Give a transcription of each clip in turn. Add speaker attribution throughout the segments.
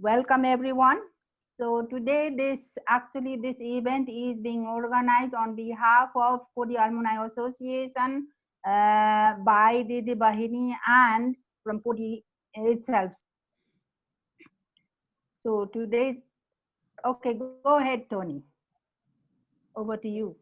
Speaker 1: welcome everyone. So today this actually this event is being organized on behalf of Coady Alumni Association uh, by Didi Bahini and from Coady itself. So today, okay, go ahead, Tony. Over to you.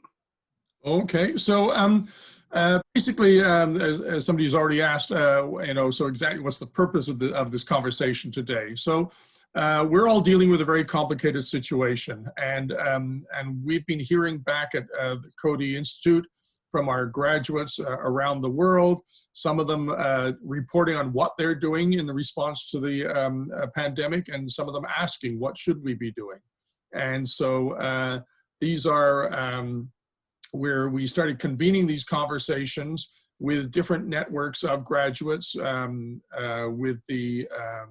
Speaker 2: Okay, so um, uh, basically, um, as, as somebody's already asked, uh, you know, so exactly what's the purpose of, the, of this conversation today? So uh, we're all dealing with a very complicated situation, and um, and we've been hearing back at uh, the Coady Institute from our graduates uh, around the world. Some of them uh, reporting on what they're doing in the response to the um, uh, pandemic, and some of them asking what should we be doing. And so uh, these are um, where we started convening these conversations with different networks of graduates, um, with the um,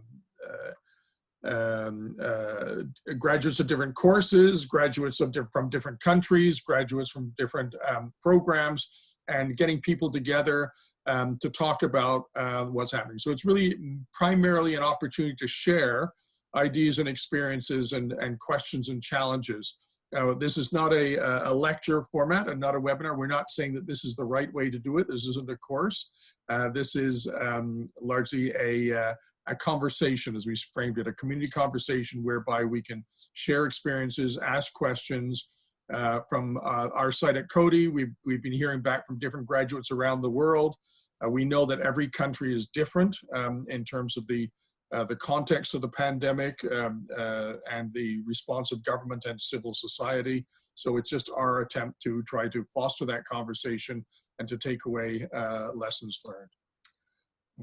Speaker 2: um, uh, graduates of different courses, graduates of from different countries, graduates from different um, programs, and getting people together um, to talk about uh, what's happening. So it's really primarily an opportunity to share ideas and experiences and, and questions and challenges. Uh, this is not a, a lecture format and not a webinar. We're not saying that this is the right way to do it. This isn't a course. Uh, this is um, largely a, uh, a conversation, as we framed it, a community conversation whereby we can share experiences, ask questions. Uh, from uh, our site at Coady, we've, we've been hearing back from different graduates around the world. Uh, we know that every country is different um, in terms of the, uh, the context of the pandemic um, uh, and the response of government and civil society. So it's just our attempt to try to foster that conversation and to take away uh, lessons learned.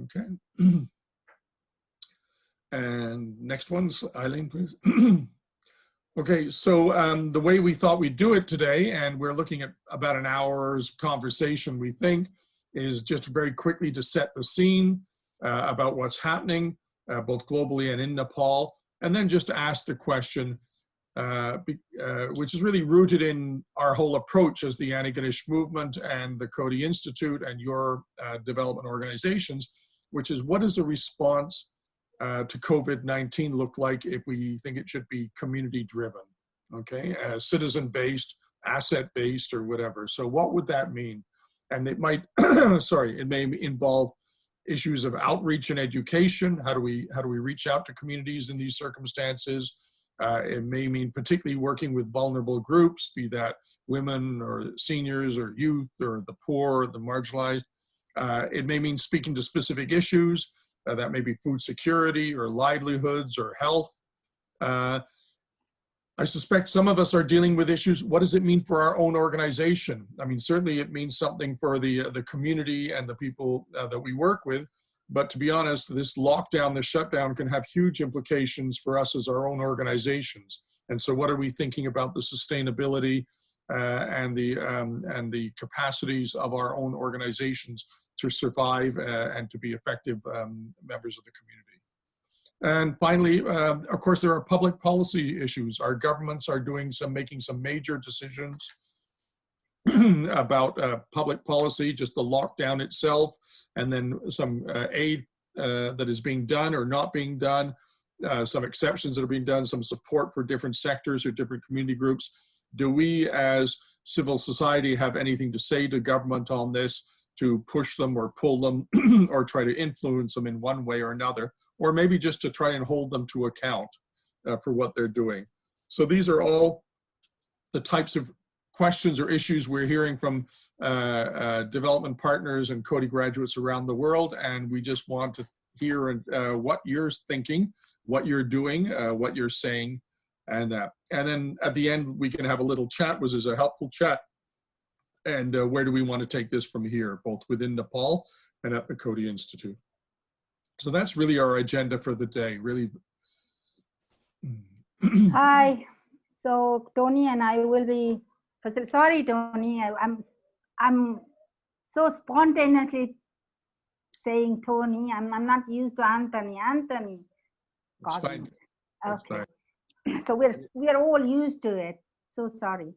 Speaker 2: Okay. And next one, Eileen, please. okay, so um, the way we thought we'd do it today, and we're looking at about an hour's conversation, we think, is just very quickly to set the scene uh, about what's happening, uh, both globally and in Nepal, and then just ask the question, uh, uh, which is really rooted in our whole approach as the Antigonish movement and the Coady Institute and your uh, development organizations, which is what is a response uh, to COVID-19 look like if we think it should be community driven, okay, uh, citizen-based, asset-based or whatever. So what would that mean? And it might, sorry, it may involve issues of outreach and education. How do we, how do we reach out to communities in these circumstances? Uh, it may mean particularly working with vulnerable groups, be that women or seniors or youth or the poor, or the marginalized. Uh, it may mean speaking to specific issues. Uh, that may be food security or livelihoods or health. Uh, I suspect some of us are dealing with issues. What does it mean for our own organization? I mean, certainly it means something for the, uh, the community and the people uh, that we work with. But to be honest, this lockdown, this shutdown can have huge implications for us as our own organizations. And so what are we thinking about the sustainability uh, and, the, um, and the capacities of our own organizations to survive uh, and to be effective um, members of the community. And finally, uh, of course, there are public policy issues. Our governments are doing some, making some major decisions about uh, public policy, just the lockdown itself, and then some uh, aid uh, that is being done or not being done, uh, some exceptions that are being done, some support for different sectors or different community groups. Do we as civil society have anything to say to government on this? To push them or pull them or try to influence them in one way or another, or maybe just to try and hold them to account uh, for what they're doing. So these are all the types of questions or issues we're hearing from uh, uh, development partners and Coady graduates around the world, and we just want to hear uh, what you're thinking, what you're doing, uh, what you're saying, and that. And then at the end, we can have a little chat, which is a helpful chat and uh, where do we want to take this from here, both within Nepal and at the Coady Institute. So that's really our agenda for the day, really.
Speaker 1: Hi, so Tony and I will be, sorry Tony, I, I'm, I'm so spontaneously saying Tony, I'm, I'm not used to Anthony, Anthony.
Speaker 2: That's fine.
Speaker 1: Okay. Fine. So we're, we're all used to it, so sorry.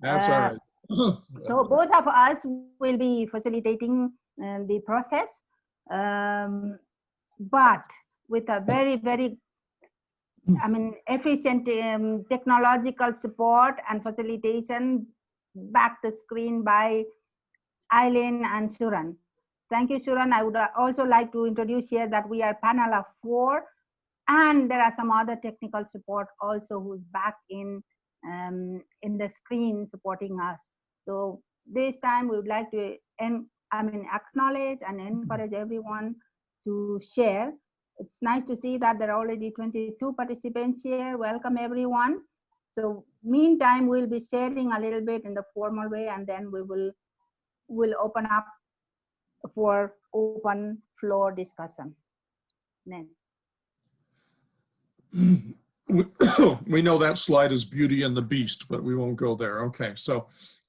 Speaker 2: That's uh, all right
Speaker 1: so both of us will be facilitating uh, the process, um, but with a very, very I mean, efficient um, technological support and facilitation back the screen by Eileen and Suran. Thank you, Suran. I would uh, also like to introduce here that we are panel of four, and there are some other technical support also who's back in um, in the screen supporting us. So this time we would like to, and I mean, acknowledge and encourage everyone to share. It's nice to see that there are already 22 participants here. Welcome everyone. So meantime, we'll be sharing a little bit in the formal way, and then we will will open up for open floor discussion. Then.
Speaker 2: we, know that slide is Beauty and the Beast, but we won't go there. Okay, so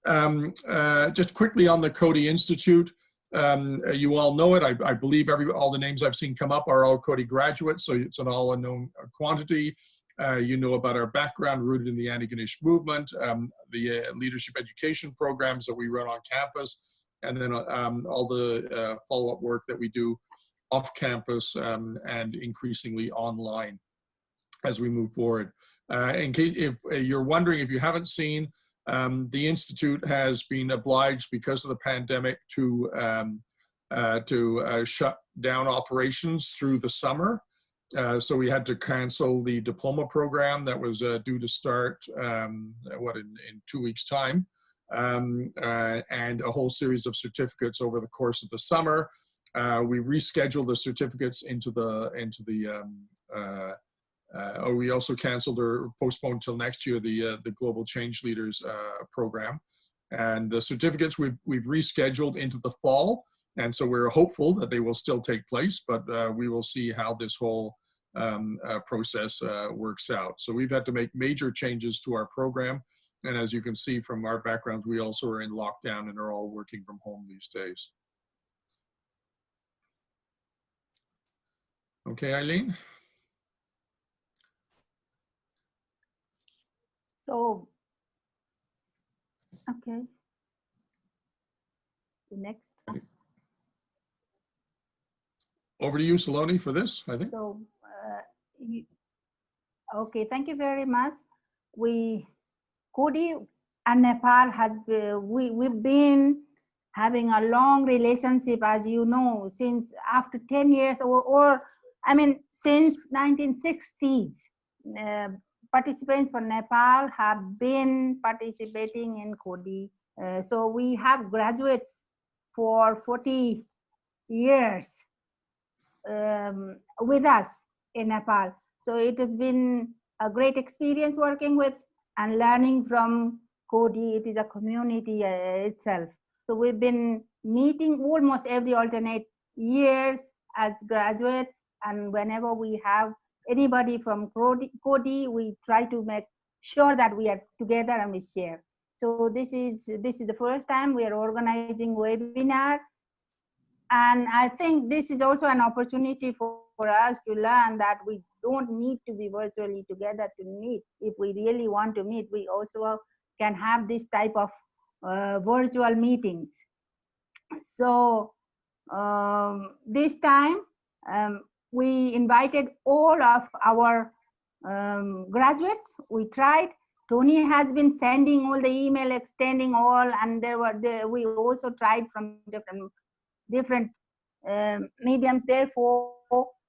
Speaker 2: um, uh, just quickly on the Coady Institute, um, you all know it. I, I, believe every all the names I've seen come up are all Coady graduates, so it's an all unknown quantity. Uh, you know about our background rooted in the Antigonish movement, um, the uh, leadership education programs that we run on campus, and then um, all the uh, follow-up work that we do off campus um, and increasingly online as we move forward. Uh, in case if uh, you're wondering if you haven't seen, um, the Institute has been obliged because of the pandemic to um, uh, to uh, shut down operations through the summer. Uh, so we had to cancel the diploma program that was uh, due to start, um, what, in, in two weeks time, um, and a whole series of certificates over the course of the summer. we rescheduled the certificates into the, into the um, uh, we also canceled or postponed until next year the uh, the Global Change Leaders uh, program, and the certificates we've we've rescheduled into the fall, and so we're hopeful that they will still take place, but uh, we will see how this whole um, uh, process uh, works out. So we've had to make major changes to our program, and as you can see from our backgrounds, we also are in lockdown and are all working from home these days. Okay, Eileen.
Speaker 1: So, okay. The next.
Speaker 2: Over to you, Saloni, for this, I think.
Speaker 1: So, uh, you, okay, thank you very much. We, Coady and Nepal has, uh, we, we've been having a long relationship, as you know, since after 10 years or, or I mean, since 1960s. Uh, participants from Nepal have been participating in Coady. Uh, so we have graduates for 40 years um, with us in Nepal. So it has been a great experience working with and learning from Coady. It is a community uh, itself. So we've been meeting almost every alternate years as graduates and whenever we have anybody from Coady, we try to make sure that we are together and we share. So this is this is the first time we are organizing webinar. And I think this is also an opportunity for, for us to learn that we don't need to be virtually together to meet. If we really want to meet, we also can have this type of uh, virtual meetings. So um, this time, um, we invited all of our um, graduates. We tried. Tony has been sending all the email, extending all, and there were the, we also tried from different different um, mediums. Therefore,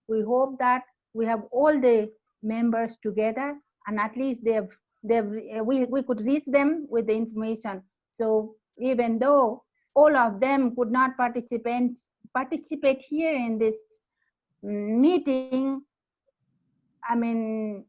Speaker 1: we hope that we have all the members together, and at least they've they've we we could reach them with the information. So even though all of them could not participate participate here in this meeting, I mean,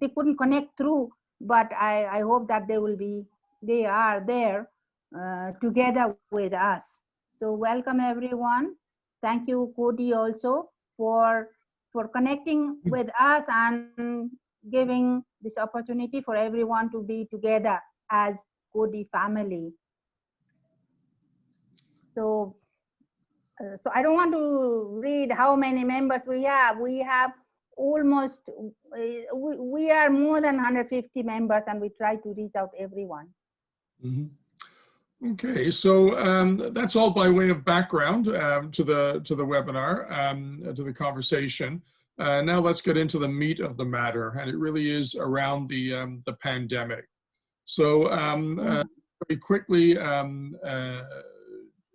Speaker 1: they couldn't connect through, but I, I hope that they will be, they are there uh, together with us. So welcome everyone. Thank you, Coady, also for for connecting with us and giving this opportunity for everyone to be together as Coady family. So uh, so I don't want to read how many members we have. We have almost, uh, we, we are more than 150 members and we try to reach out everyone.
Speaker 2: Mm -hmm. Okay, so um, that's all by way of background um, to the to the webinar, um, to the conversation. Uh, now let's get into the meat of the matter, and it really is around the um, the pandemic. So um, uh, very quickly, um, uh,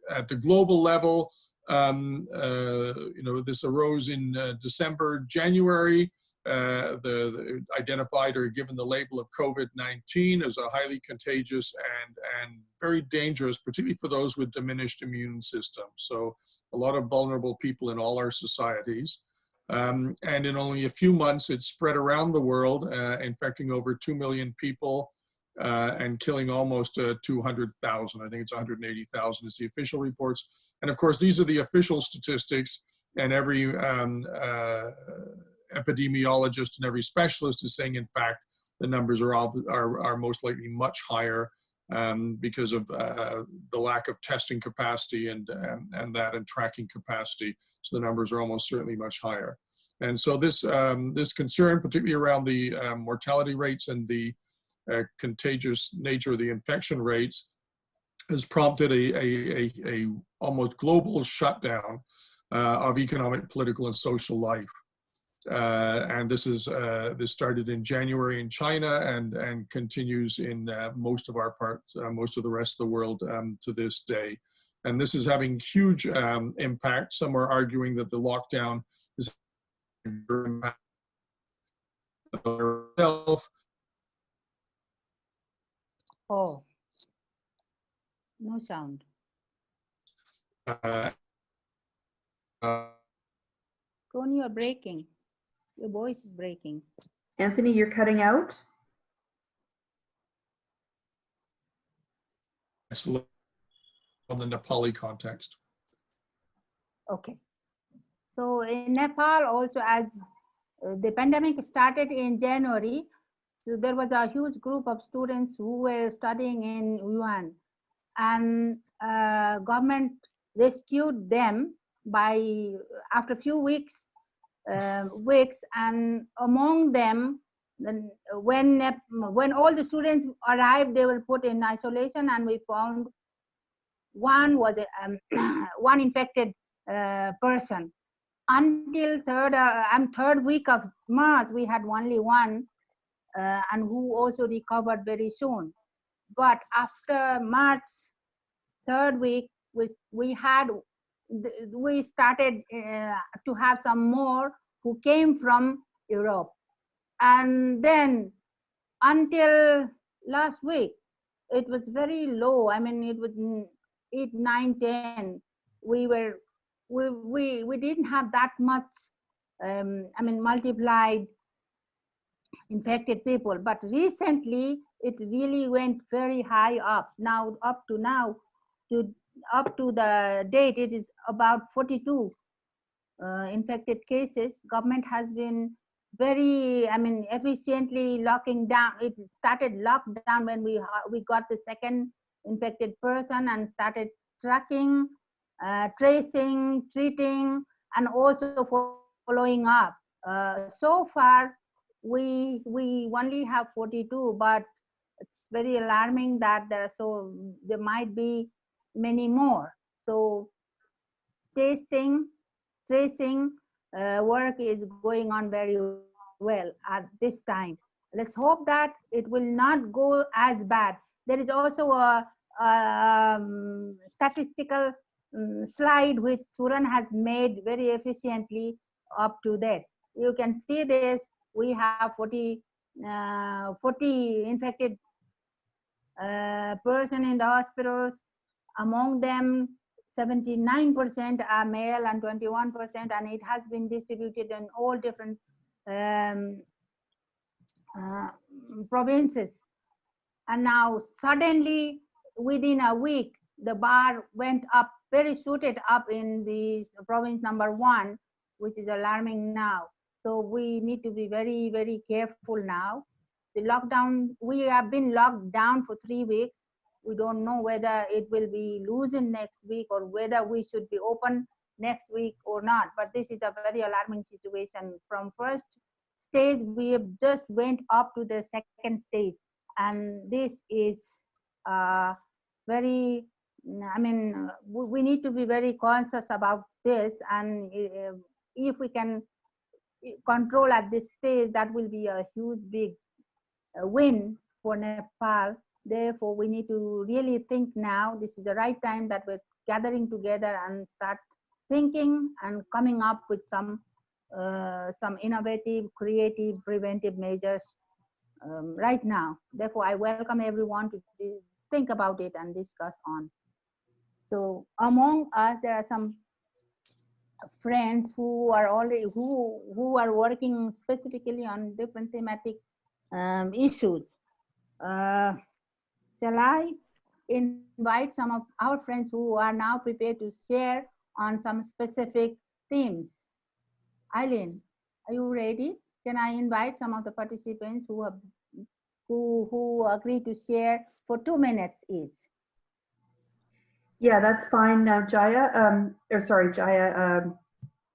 Speaker 2: at the global level, um, uh, you know, this arose in uh, December, January. Uh, the, the, identified or given the label of COVID-19 as a highly contagious and, and very dangerous, particularly for those with diminished immune systems. So a lot of vulnerable people in all our societies. Um, and in only a few months, it spread around the world, uh, infecting over 2 million people uh, and killing almost uh, 200,000. I think it's 180,000 is the official reports. And of course, these are the official statistics and every um, uh, epidemiologist and every specialist is saying, in fact, the numbers are, are, are most likely much higher um, because of uh, the lack of testing capacity and, and, and that and tracking capacity. So the numbers are almost certainly much higher. And so this, um, this concern, particularly around the um, mortality rates and the uh, contagious nature of the infection rates, has prompted a, a, a, a almost global shutdown uh, of economic, political, and social life. Uh, and this is uh, this started in January in China and and continues in uh, most of our parts, uh, most of the rest of the world um, to this day. And this is having huge um, impact. Some are arguing that the lockdown is.
Speaker 1: Oh, no sound.
Speaker 2: Uh, uh,
Speaker 1: Tony, you're breaking. Your voice is breaking.
Speaker 3: Anthony, you're cutting out.
Speaker 2: on the Nepali context.
Speaker 1: Okay. So in Nepal also as uh, the pandemic started in January, so there was a huge group of students who were studying in Wuhan. And uh, government rescued them by after a few weeks uh, weeks. And among them then when when all the students arrived they were put in isolation and we found one was a, um, one infected uh, person. Until third uh, um, third week of march we had only one uh, and who also recovered very soon but after march third week we, we had we started uh, to have some more who came from Europe. And then until last week, it was very low. I mean, it was 8, 9, 10. We were, we, we, we didn't have that much, um, I mean, multiplied infected people. But recently, it really went very high up. Now, up to now, to up to the date, it is about 42 uh, infected cases. Government has been very, I mean, efficiently locking down. It started lockdown when we we got the second infected person and started tracking, uh, tracing, treating, and also following up. Uh, so far, we we only have 42, but it's very alarming that there are so there might be many more. So testing, tracing uh, work is going on very well at this time. Let's hope that it will not go as bad. There is also a, a um, statistical um, slide which Suran has made very efficiently up to that. You can see this, we have 40, uh, 40 infected uh, person in the hospitals, among them, 79% are male and 21%, and it has been distributed in all different um, uh, provinces. And now suddenly, within a week, the bar went up, very suited up in the province number one, which is alarming now. So we need to be very, very careful now. The lockdown, we have been locked down for three weeks we don't know whether it will be loosened next week or whether we should be open next week or not. But this is a very alarming situation. From first stage, we have just went up to the second stage. And this is uh, very, I mean, we need to be very conscious about this. And uh, if we can control at this stage, that will be a huge, big uh, win for Nepal. Therefore, we need to really think now. This is the right time that we're gathering together and start thinking and coming up with some uh, some innovative, creative, preventive measures um, right now. Therefore, I welcome everyone to think about it and discuss on. So among us, there are some friends who are already who who are working specifically on different thematic um, issues. Uh, shall I invite some of our friends who are now prepared to share on some specific themes? Eileen, are you ready? Can I invite some of the participants who have who who agree to share for two minutes each?
Speaker 3: Yeah, that's fine. Now Jaya, um, or sorry, Jaya um,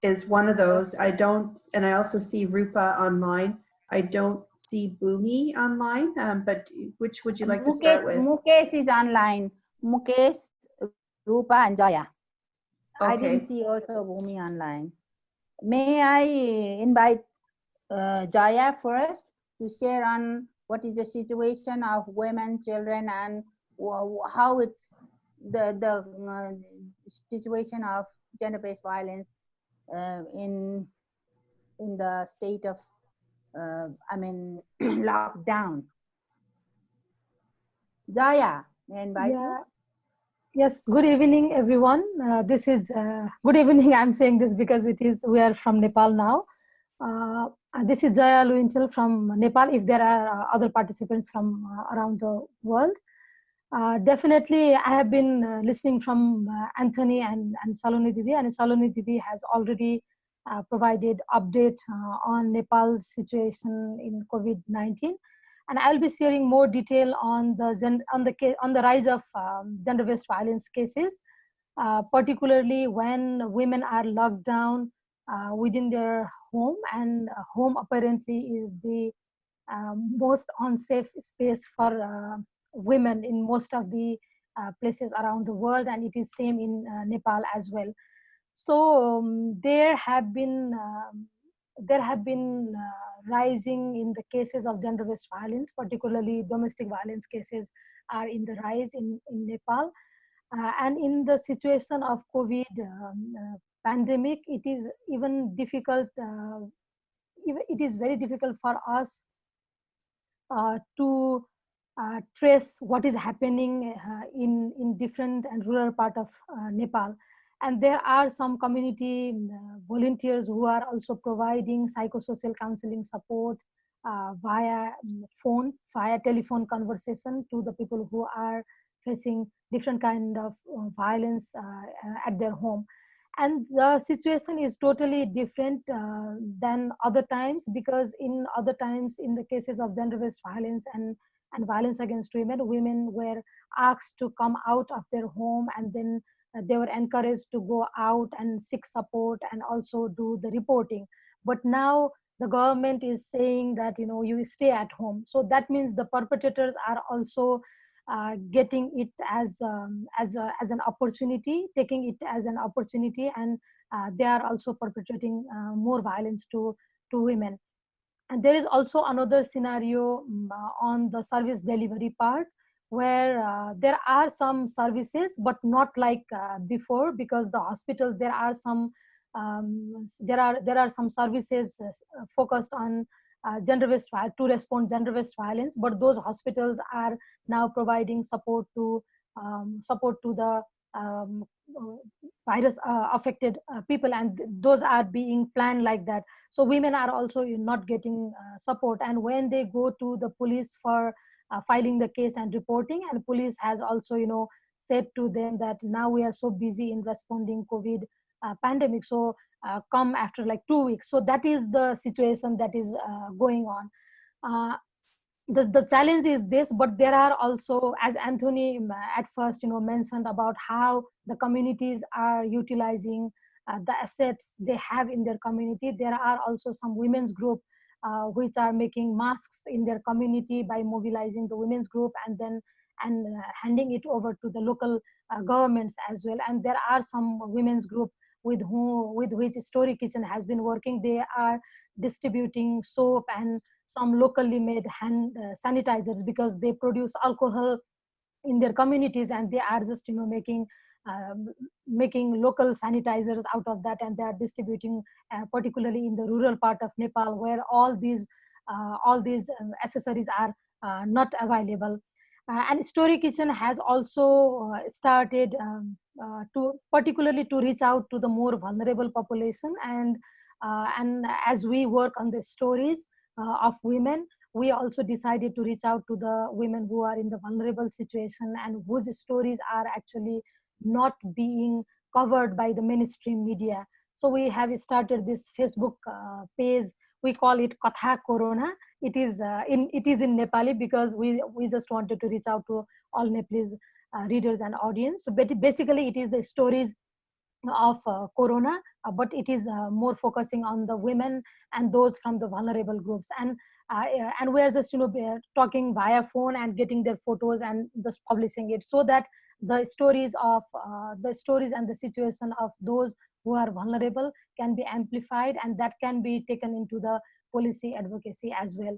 Speaker 3: is one of those. I don't, and I also see Rupa online. I don't see Bhumi online, um, but which would you like to start with?
Speaker 1: Mukesh is online. Mukesh, Rupa, and Jaya.
Speaker 3: Okay.
Speaker 1: I didn't see also Bhumi online. May I invite uh, Jaya first to share on what is the situation of women, children, and how it's the the uh, situation of gender-based violence uh, in in the state of uh, I mean lockdown. Jaya, may I invite you?
Speaker 4: Yeah. Yes, good evening, everyone. Uh, this is uh, good evening. I'm saying this because it is we are from Nepal now. Uh, this is Jaya Luintel from Nepal. If there are other participants from around the world, uh, definitely I have been uh, listening from uh, Anthony and, and Saloni Didi, and Saloni Didi has already uh, provided update on Nepal's situation in COVID-19 and I'll be sharing more detail on the on the on the rise of um, gender-based violence cases, particularly when women are locked down within their home, and home apparently is the um, most unsafe space for women in most of the uh, places around the world, and it is same in uh, Nepal as well. So um, there have been um, there have been uh, rising in the cases of gender-based violence, particularly domestic violence cases are in the rise in, in Nepal. Uh, and in the situation of COVID um, uh, pandemic, it is even difficult, uh, it is very difficult for us to uh, trace what is happening uh, in, in different and rural part of uh, Nepal. And there are some community uh, volunteers who are also providing psychosocial counseling support uh, via um, phone via telephone conversation to the people who are facing different kind of uh, violence at their home. And the situation is totally different than other times because in other times in the cases of gender-based violence and and violence against women women were asked to come out of their home and then uh, they were encouraged to go out and seek support and also do the reporting. But now the government is saying that you know you stay at home. So that means the perpetrators are also uh, getting it as um, as a, as an opportunity taking it as an opportunity and uh, they are also perpetrating uh, more violence to to women and there is also another scenario um, uh, on the service delivery part where uh, there are some services but not like uh, before because the hospitals there are some um, there are there are some services uh, focused on uh, gender-based vi- to respond gender-based violence but those hospitals are now providing support to um, support to the um, uh, virus uh, affected uh, people and th- those are being planned like that. So women are also not getting uh, support. And when they go to the police for uh, filing the case and reporting and police has also you know said to them that now we are so busy in responding covid uh, pandemic. So uh, come after like two weeks. So that is the situation that is going on the, the challenge is this but there are also as anthony um, at first you know mentioned about how the communities are utilizing uh, the assets they have in their community. There are also some women's group uh, which are making masks in their community by mobilizing the women's group and then and uh, handing it over to the local uh, governments as well. And there are some women's group with whom with which Story Kitchen has been working. They are distributing soap and some locally made hand uh, sanitizers because they produce alcohol in their communities and they are just you know making um, making local sanitizers out of that and they are distributing uh, particularly in the rural part of nepal where all these uh, all these um, accessories are uh, not available uh, and story kitchen has also uh, started um, uh, to particularly to reach out to the more vulnerable population and and as we work on the stories of women we also decided to reach out to the women who are in the vulnerable situation and whose stories are actually not being covered by the mainstream media. So we have started this Facebook uh, page. We call it Katha Corona. It is uh, in it is in Nepali because we we just wanted to reach out to all Nepalese uh, readers and audience. So basically, it is the stories of uh, corona uh, but it is uh, more focusing on the women and those from the vulnerable groups and uh, and we're just you know talking via phone and getting their photos and just publishing it so that the stories of the stories and the situation of those who are vulnerable can be amplified and that can be taken into the policy advocacy as well.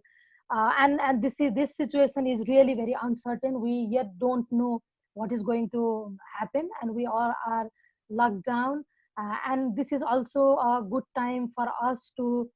Speaker 4: Uh, and and this is this situation is really very uncertain. We yet don't know what is going to happen and we all are locked down. Uh, and this is also a good time for us to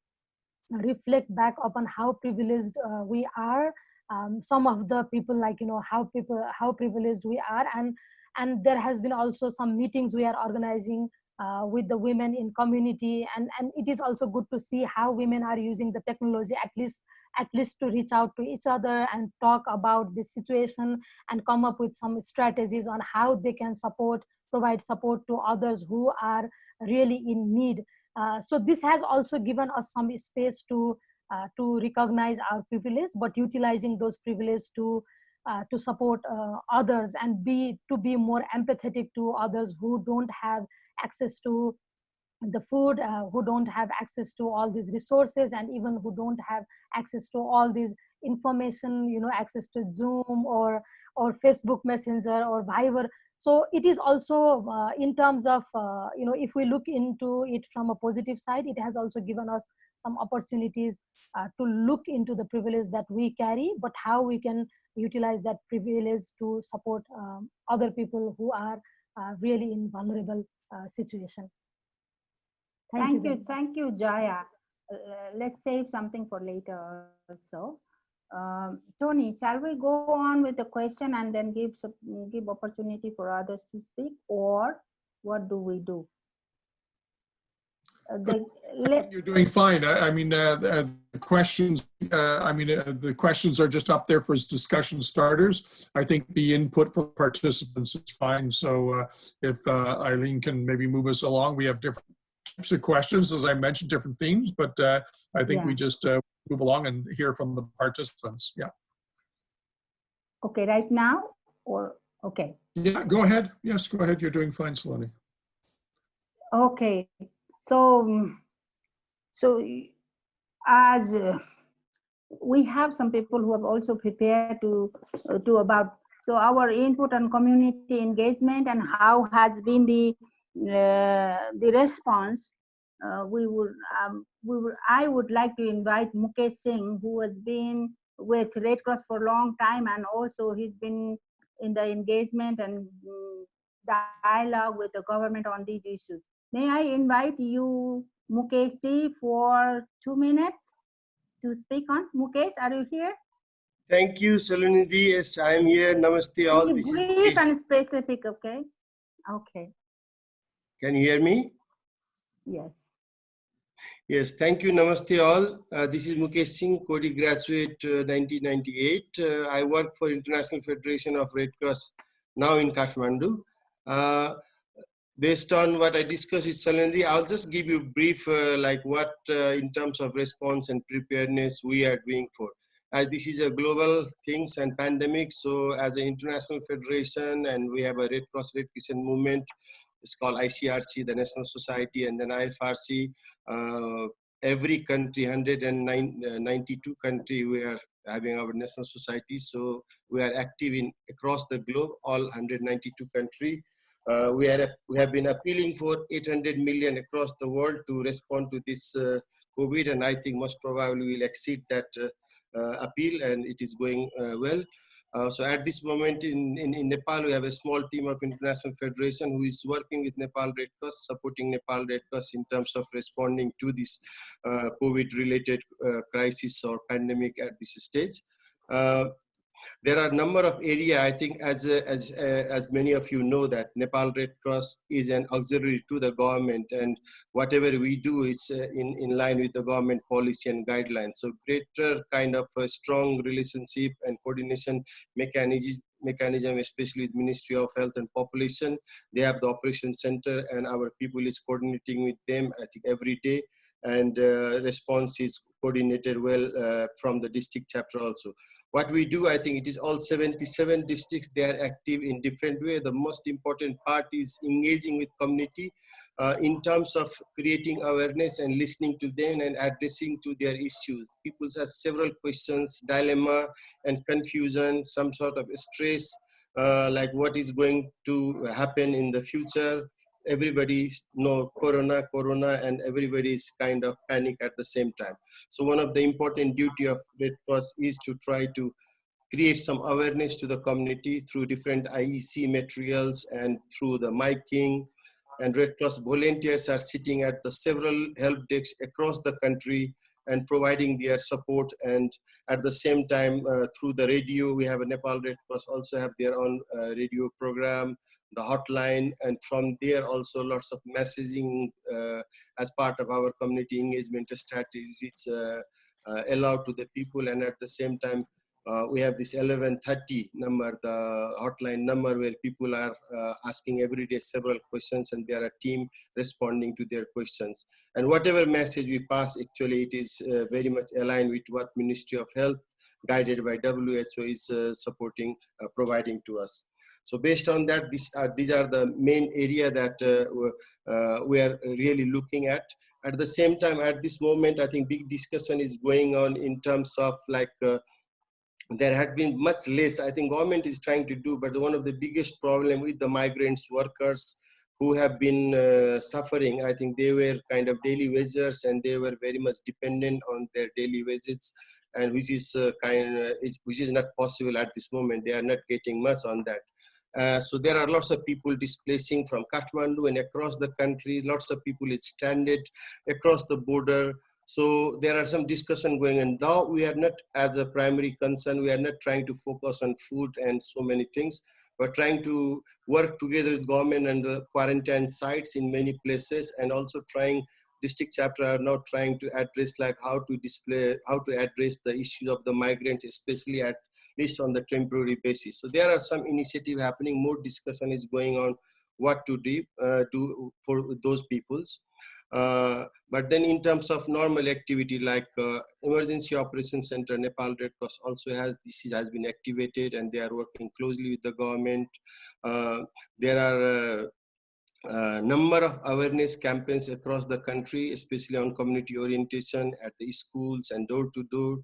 Speaker 4: reflect back upon how privileged uh, we are. Um, some of the people like you know how people how privileged we are. And and there has been also some meetings we are organizing uh, with the women in community. And and it is also good to see how women are using the technology at least at least to reach out to each other and talk about this situation and come up with some strategies on how they can support provide support to others who are really in need. Uh, so this has also given us some space to uh, to recognize our privilege, but utilizing those privileges to uh, to support uh, others and be to be more empathetic to others who don't have access to the food, uh, who don't have access to all these resources, and even who don't have access to all these information, you know, access to Zoom or or Facebook Messenger or Viber so it is also uh, in terms of uh, you know if we look into it from a positive side it has also given us some opportunities uh, to look into the privilege that we carry but how we can utilize that privilege to support um, other people who are uh, really in vulnerable uh, situation.
Speaker 1: Thank, thank you, you thank you jaya. Uh, let's save something for later also um, Tony, shall we go on with the question and then give give opportunity for others to speak, or what do we do?
Speaker 2: Uh, the, You're doing fine. I, I mean, uh, the, the questions. Uh, I mean, uh, the questions are just up there for discussion starters. I think the input for participants is fine. So uh, if uh, Eileen can maybe move us along, we have different types of questions, as I mentioned, different themes. But I think yeah. we just move along and hear from the participants. Yeah.
Speaker 1: Okay, right now or okay.
Speaker 2: Yeah, go ahead. Yes, go ahead. You're doing fine, Saloni.
Speaker 1: Okay, so so as uh, we have some people who have also prepared to uh, to about so our input on community engagement and how has been the uh, the response uh, we would, um, we would, I would like to invite Mukesh Singh, who has been with Red Cross for a long time, and also he's been in the engagement and mm, dialogue with the government on these issues. May I invite you, Mukesh ji, for two minutes to speak on? Mukesh, are you here?
Speaker 5: Thank you, Saloni Didi. Yes, I am here. Namaste all.
Speaker 1: Brief and specific, okay? Okay.
Speaker 5: Can you hear me?
Speaker 1: Yes.
Speaker 5: Yes, thank you. Namaste all. Uh, this is Mukesh Singh, Coady graduate uh, 1998. Uh, I work for International Federation of Red Cross now in Kathmandu. Uh, based on what I discussed with Salandi, I'll just give you brief uh, like what uh, in terms of response and preparedness we are doing for. As this is a global things and pandemic, so as an international federation and we have a Red Cross Red Crescent movement, it's called ICRC, the National Society, and then IFRC. Uh, every country, 192 uh, country, we are having our national society. So we are active in across the globe, all 192 country. Uh, we, are, we have been appealing for 800 million across the world to respond to this uh, COVID, and I think most probably we'll exceed that uh, uh, appeal, and it is going well. Uh, so at this moment in, in, in, Nepal, we have a small team of International Federation who is working with Nepal Red Cross, supporting Nepal Red Cross in terms of responding to this uh, COVID-related uh, crisis or pandemic at this stage. There are a number of area i think as as uh, as many of you know that nepal red cross is an auxiliary to the government and whatever we do is uh, in in line with the government policy and guidelines. So greater kind of a strong relationship and coordination mechanism mechanism especially with ministry of health and population. They have the operation center and our people is coordinating with them i think every day. And uh, response is coordinated well uh, from the district chapter also what we do, I think it is all 77 districts, they are active in different way. The most important part is engaging with community uh, in terms of creating awareness and listening to them and addressing to their issues. People have several questions, dilemma and confusion, some sort of stress, uh, like what is going to happen in the future, everybody know corona corona and everybody is kind of panic at the same time. So one of the important duty of red cross is to try to create some awareness to the community through different iec materials and through the miking. And red cross volunteers are sitting at the several help desks across the country and providing their support. And at the same time uh, through the radio we have a nepal red cross also have their own uh, radio program the hotline and from there also lots of messaging uh, as part of our community engagement strategies uh, uh, allowed to the people and at the same time uh, we have this 1130 number, the hotline number where people are uh, asking every day several questions and there are team responding to their questions. And whatever message we pass, actually it is uh, very much aligned with what Ministry of Health guided by WHO is supporting, providing to us. So based on that, these are, these are the main area that uh, uh, we are really looking at. At the same time, at this moment, I think big discussion is going on in terms of like, uh, there had been much less, I think government is trying to do, but one of the biggest problem with the migrants workers who have been uh, suffering, I think they were kind of daily wagers and they were very much dependent on their daily wages and which is uh, kind of, is, which is not possible at this moment. They are not getting much on that. Uh, so there are lots of people displacing from Kathmandu and across the country. Lots of people is stranded across the border. So there are some discussion going on. Now we are not as a primary concern, we are not trying to focus on food and so many things, but trying to work together with government and the quarantine sites in many places and also trying district chapter are now trying to address like how to display, how to address the issue of the migrants, especially at least on the temporary basis. So there are some initiative happening, more discussion is going on what to do, uh, do for those peoples. Uh, but then in terms of normal activity like uh, emergency operation center nepal red cross also has this has been activated and they are working closely with the government uh, there are a uh, uh, number of awareness campaigns across the country especially on community orientation at the schools and door to door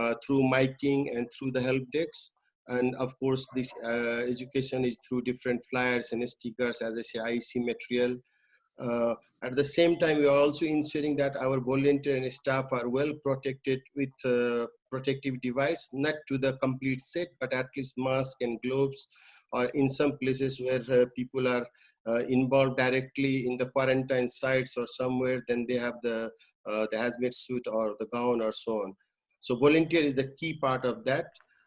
Speaker 5: uh, through miking and through the help desks. And of course, this uh, education is through different flyers and stickers, as I say, IEC material. Uh, at the same time, we are also ensuring that our volunteer and staff are well protected with uh, protective device, not to the complete set, but at least mask and gloves, or in some places where uh, people are uh, involved directly in the quarantine sites or somewhere, then they have the, the hazmat suit or the gown or so on. So volunteer is the key part of that.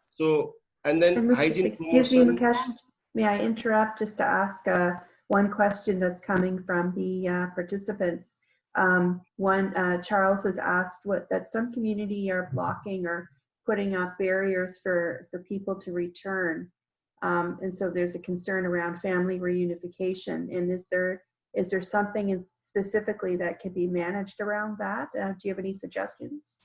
Speaker 5: So, and then
Speaker 3: And
Speaker 5: hygiene
Speaker 3: Excuse me,
Speaker 5: promotion.
Speaker 3: Mukesh, may I interrupt just to ask uh, one question that's coming from the uh, participants? Um, One, uh, Charles has asked what, that some community are blocking or putting up barriers for, for people to return. Um, And so there's a concern around family reunification. And is there, is there something in- specifically that can be managed around that? Uh, Do you have any suggestions?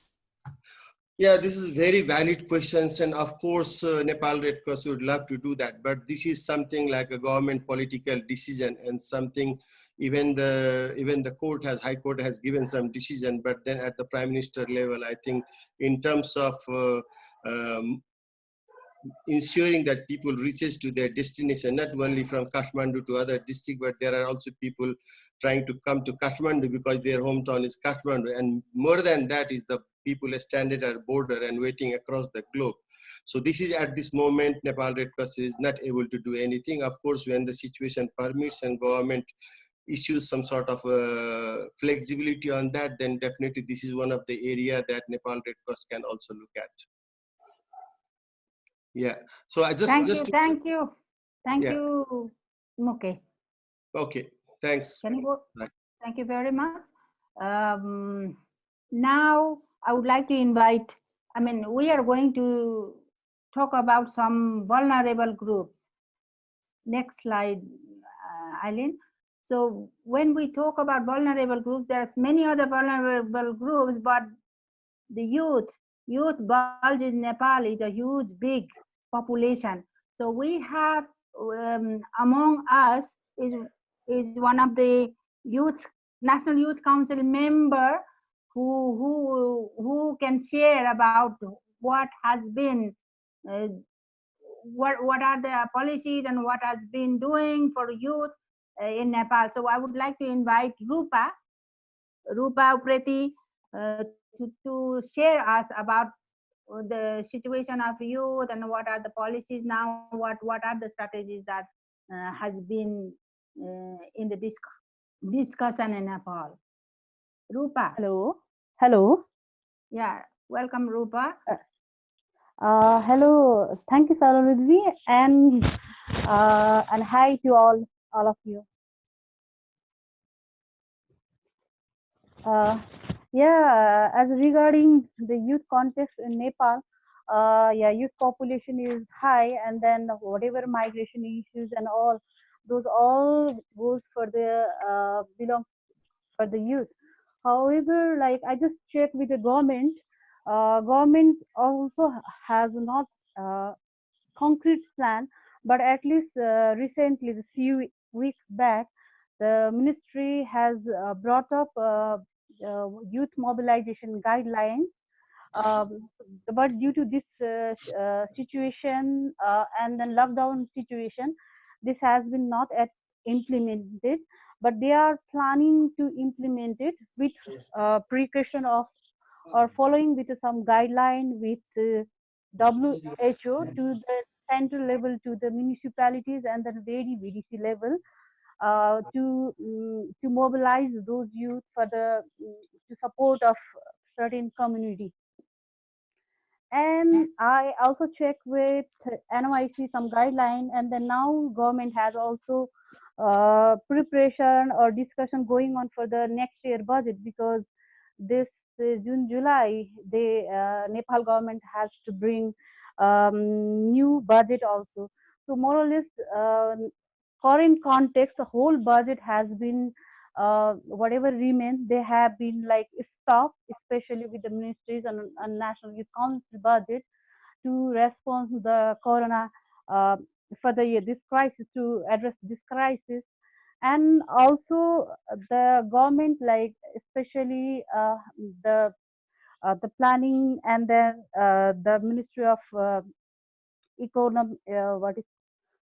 Speaker 5: Yeah, this is very valid questions. And of course, uh, Nepal Red Cross would love to do that. But this is something like a government political decision and something even the even the court has high court has given some decision but then at the prime minister level i think in terms of uh, um, ensuring that people reaches to their destination, not only from Kathmandu to other district, but there are also people trying to come to Kathmandu because their hometown is Kathmandu. And more than that is the people stranded at border and waiting across the globe. So this is at this moment, Nepal Red Cross is not able to do anything. Of course, when the situation permits and government issues some sort of uh, flexibility on that, then definitely this is one of the area that Nepal Red Cross can also look at. Yeah. So I just
Speaker 1: Thank
Speaker 5: just
Speaker 1: you, thank you, thank
Speaker 5: Yeah.
Speaker 1: you, Mukesh.
Speaker 5: okay. Thanks.
Speaker 1: Can you go?
Speaker 5: Bye.
Speaker 1: Thank you very much. Um, now I would like to invite, I mean, we are going to talk about some vulnerable groups. Next slide, uh, Eileen. So when we talk about vulnerable groups, there's many other vulnerable groups, but the youth, youth bulge in Nepal is a huge, big population. So we have um, among us is is one of the youth National Youth Council member who who who can share about what has been uh, what what are the policies and what has been doing for youth uh, in Nepal. So I would like to invite Rupa Rupa Upreti uh, to, to share us about the situation of youth and what are the policies now, what what are the strategies that uh, has been in the disc discussion in Nepal. Rupa,
Speaker 6: Hello. Hello.
Speaker 1: yeah, welcome Rupa.
Speaker 6: Uh, hello. Thank you, Salonudji, and uh, and hi to all all of you. Uh, yeah, as regarding the youth context in Nepal, uh, yeah, youth population is high, and then whatever migration issues and all, those all goes for the uh, belong for the youth. However, like I just checked with the government, uh, government also has not uh, concrete plan, but at least uh, recently, a few weeks back, the ministry has uh, brought up uh, youth mobilization guidelines. Um, but due to this uh, situation and then lockdown situation, this has been not yet implemented. But they are planning to implement it with uh, precaution of or following with some guideline with uh, WHO to the central level to the municipalities and the very VDC level uh, to mm, to mobilize those youth for the mm, to support of certain community. And I also check with NYC some guideline, and then now government has also uh, preparation or discussion going on for the next year budget because this uh, June July the uh, Nepal government has to bring um, new budget also. So more or less um current context, the whole budget has been uh, whatever remains, they have been like stopped, especially with the ministries and, and National Youth Council budget to respond to the corona uh, for the year, this crisis to address this crisis. And also the government, like especially uh, the uh, the planning and then uh, the Ministry of uh, Economy, uh, what is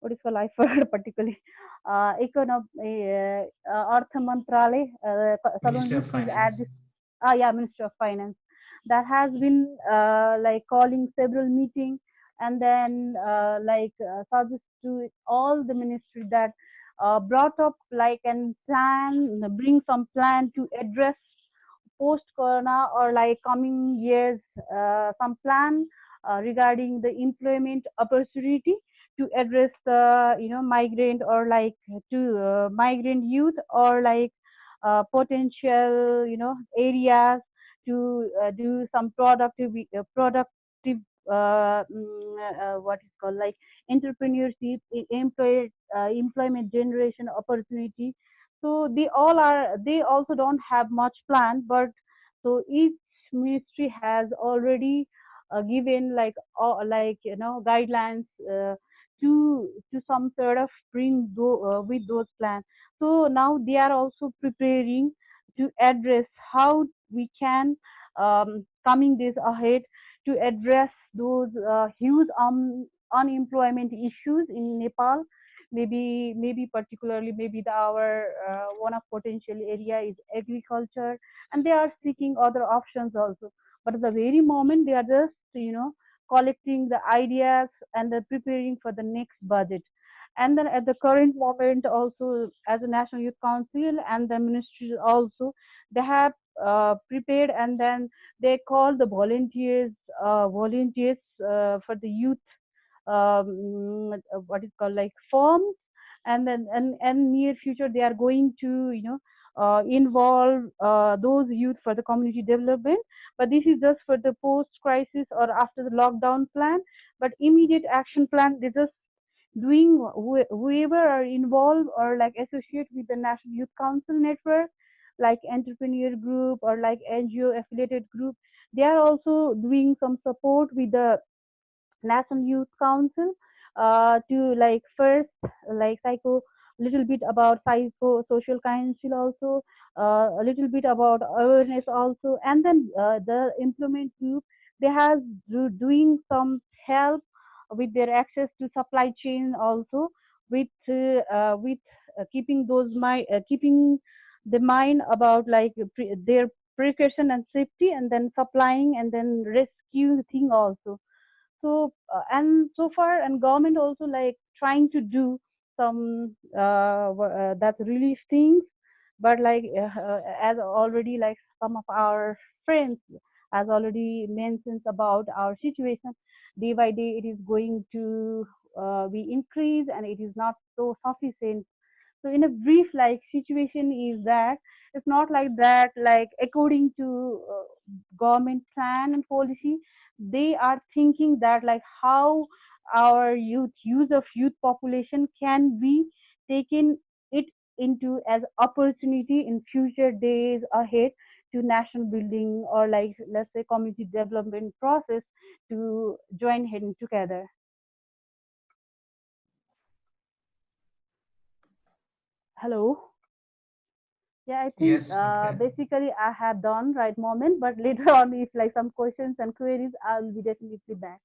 Speaker 6: what is called I forgot particularly. Uh, economic uh, uh, Artha Mantralay, uh,
Speaker 7: Ministry of
Speaker 6: Salon News at
Speaker 7: Finance.
Speaker 6: this, ah yeah, Ministry of Finance, that has been uh, like calling several meetings and then uh, like uh, suggest to all the ministry that uh, brought up like and plan, bring some plan to address post corona or like coming years uh, some plan uh, regarding the employment opportunity to address the you know migrant or like to uh, migrant youth or like uh, potential you know areas to uh, do some productive productive uh, mm, uh, what is called like entrepreneurship e- employ, uh, employment generation opportunity. So they all are they also don't have much plan but so each ministry has already given like like you know guidelines to to some sort of bring uh, with those plans so now they are also preparing to address how we can um, coming days ahead to address those uh, huge um, unemployment issues in Nepal. Maybe, maybe particularly, maybe the, our uh, one of potential area is agriculture, and they are seeking other options also. But at the very moment, they are just, you know, collecting the ideas and they're preparing for the next budget. And then at the current moment, also as a National Youth Council and the ministry also, they have uh, prepared and then they call the volunteers, uh, volunteers uh, for the youth, um, what is called like forms. And then and, and near future, they are going to, you know, uh, involve uh, those youth for the community development. But this is just for the post crisis or after the lockdown plan. But immediate action plan they just doing wh whoever are involved or like associate with the national youth council network like entrepreneur group or like ngo affiliated group they are also doing some support with the national youth council uh, to like first like psycho little bit about psycho social council also uh, a little bit about awareness also. And then uh, the implement group they have do, doing some help with their access to supply chain also with uh, with uh, keeping those my uh, keeping the mind about like pre their precaution and safety and then supplying and then rescue thing also. So uh, and so far and government also like trying to do some uh, that relief things. But like uh, as already like some of our friends has already mentioned about our situation day by day it is going to uh, be increased and it is not so sufficient. So in a brief like situation is that it's not like that like according to uh, government plan and policy they are thinking that like how our youth use of youth population can be taken it into as opportunity in future days ahead to national building or like let's say community development process to join hands together. Hello? Yeah i think
Speaker 7: Yes,
Speaker 6: uh,
Speaker 7: okay.
Speaker 6: basically i have done right moment but later on if like some questions and queries i'll be definitely back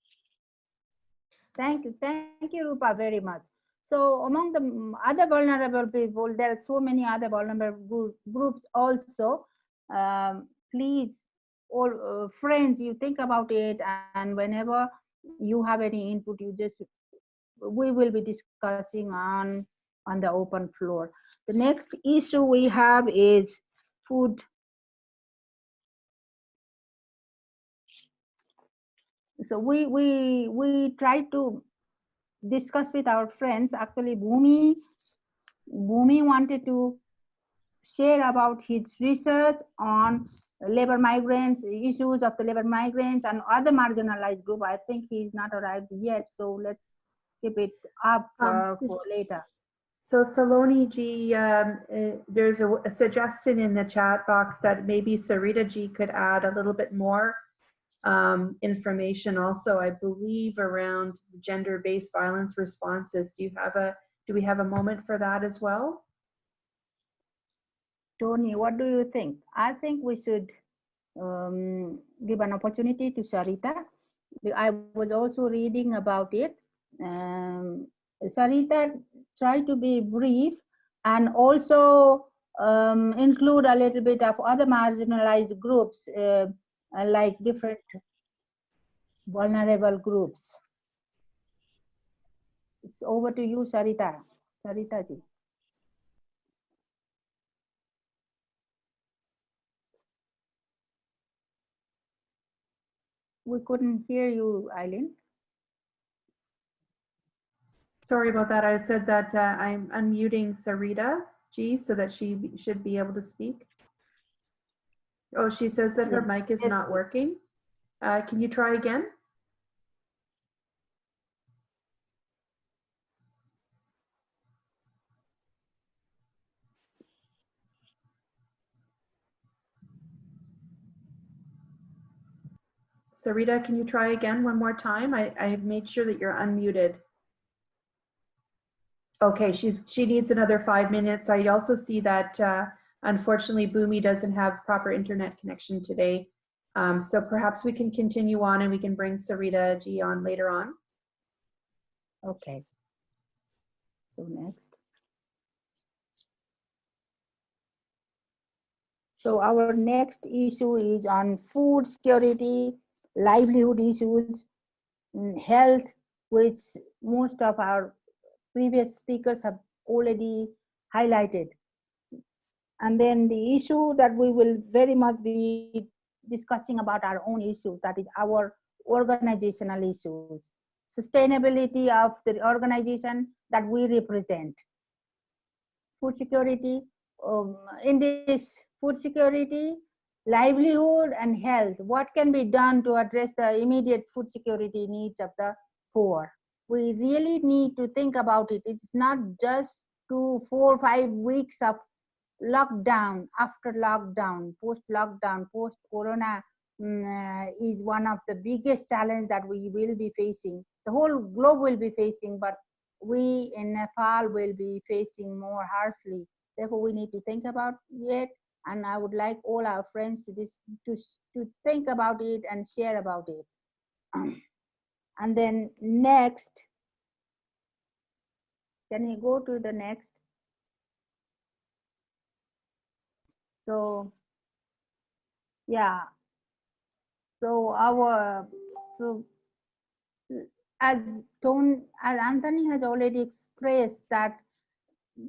Speaker 1: Thank you. Thank you, Rupa, very much. So among the other vulnerable people, there are so many other vulnerable group, groups also. Um, please, all uh, friends, you think about it and whenever you have any input, you just, we will be discussing on, on the open floor. The next issue we have is food so we we we try to discuss with our friends. Actually bhumi bhumi wanted to share about his research on labor migrants issues of the labor migrants and other marginalized group. I think he's not arrived yet so let's keep it up
Speaker 3: Um,
Speaker 1: for, for later.
Speaker 3: So Saloni G, um, uh, there's a, a suggestion in the chat box that maybe Sarita G could add a little bit more um, information also, I believe, around gender-based violence responses. Do you have a, do we have a moment for that as well?
Speaker 1: Tony, what do you think? I think we should um, give an opportunity to Sarita. I was also reading about it. Um, Sarita, try to be brief and also um, include a little bit of other marginalized groups, uh, uh, like different vulnerable groups. It's over to you, Sarita. Sarita ji. We couldn't hear you, Eileen.
Speaker 3: Sorry about that. I said that uh, I'm unmuting Sarita G so that she should be able to speak. Oh, she says that her mic is not working. Uh, Can you try again? Sarita, can you try again one more time? I, I have made sure that you're unmuted. Okay, she's, she needs another five minutes. I also see that uh, unfortunately Bhumi doesn't have proper internet connection today. Um, so perhaps we can continue on and we can bring Sarita G on later on.
Speaker 1: Okay. So next. So our next issue is on food security, livelihood issues, mm, health, which most of our previous speakers have already highlighted. And then the issue that we will very much be discussing about our own issues, that is our organizational issues, sustainability of the organization that we represent. Food security, um, in this food security, livelihood and health, what can be done to address the immediate food security needs of the poor? We really need to think about it. It's not just two, four, five weeks of lockdown, after lockdown, post lockdown, post corona mm, uh, is one of the biggest challenge that we will be facing. The whole globe will be facing, but we in Nepal will be facing more harshly. Therefore, we need to think about it, and I would like all our friends to this to to think about it and share about it. and then next, can you go to the next? So, yeah. So our so as Tone, as Anthony has already expressed that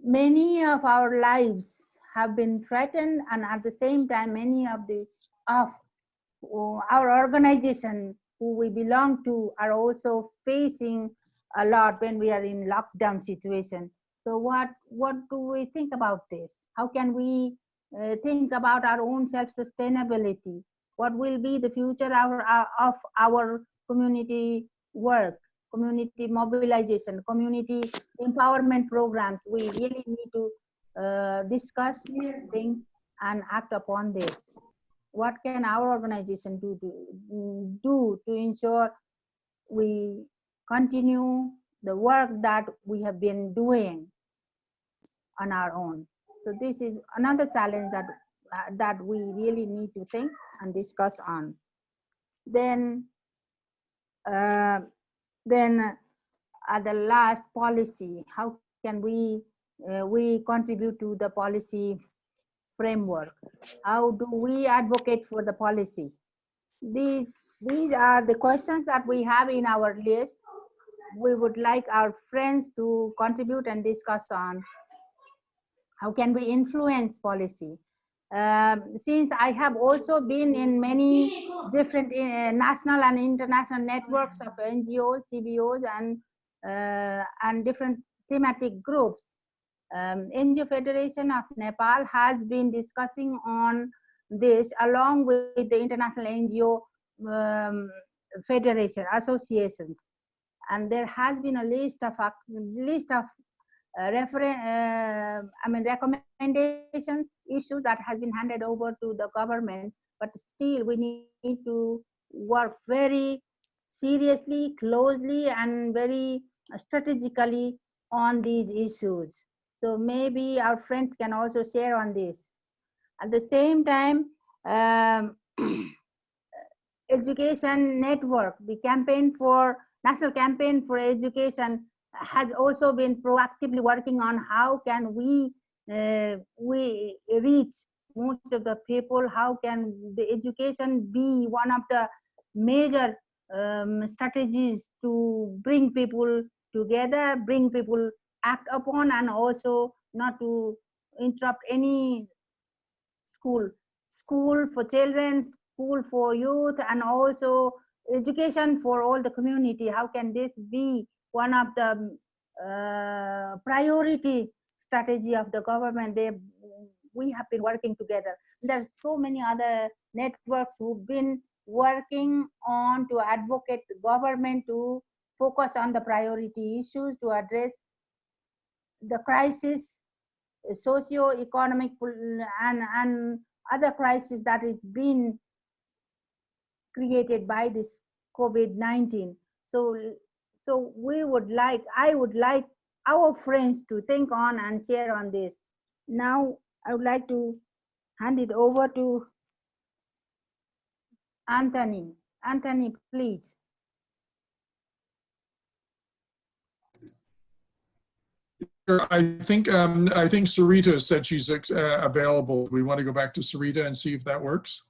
Speaker 1: many of our lives have been threatened and at the same time many of the of uh, our organization who we belong to are also facing a lot when we are in lockdown situation so what what do we think about this how can we uh, think about our own self sustainability what will be the future our, of our community work community mobilization, community empowerment programs. We really need to uh, discuss, think, and act upon this. What can our organization do to, do to ensure we continue the work that we have been doing on our own? So this is another challenge that uh, that we really need to think and discuss on. Then uh, then at the last policy, how can we uh, we contribute to the policy framework? How do we advocate for the policy? These these are the questions that we have in our list. We would like our friends to contribute and discuss on how can we influence policy? Um, since I have also been in many different uh, national and international networks of NGOs, CBOs, and uh, and different thematic groups, um, NGO Federation of Nepal has been discussing on this along with the international NGO um, federation associations, and there has been a list of a list of uh, uh, I mean, recommendations issue that has been handed over to the government, but still we need to work very seriously, closely, and very strategically on these issues. So maybe our friends can also share on this. At the same time, um, education network, the campaign for national campaign for education has also been proactively working on how can we uh, we reach most of the people how can the education be one of the major um, strategies to bring people together bring people act upon and also not to interrupt any school. School for children school for youth and also education for all the community. How can this be one of the uh, priority strategy of the government. They, we have been working together. There are so many other networks who've been working on to advocate the government to focus on the priority issues to address the crisis, socio-economic and, and other crisis that is being created by this COVID-19. So so we would like, I would like our friends to think on and share on this. Now I would like to hand it over to Anthony. Anthony, please.
Speaker 2: I think, um, I think Sarita said she's uh, available. We want to go back to Sarita and see if that works.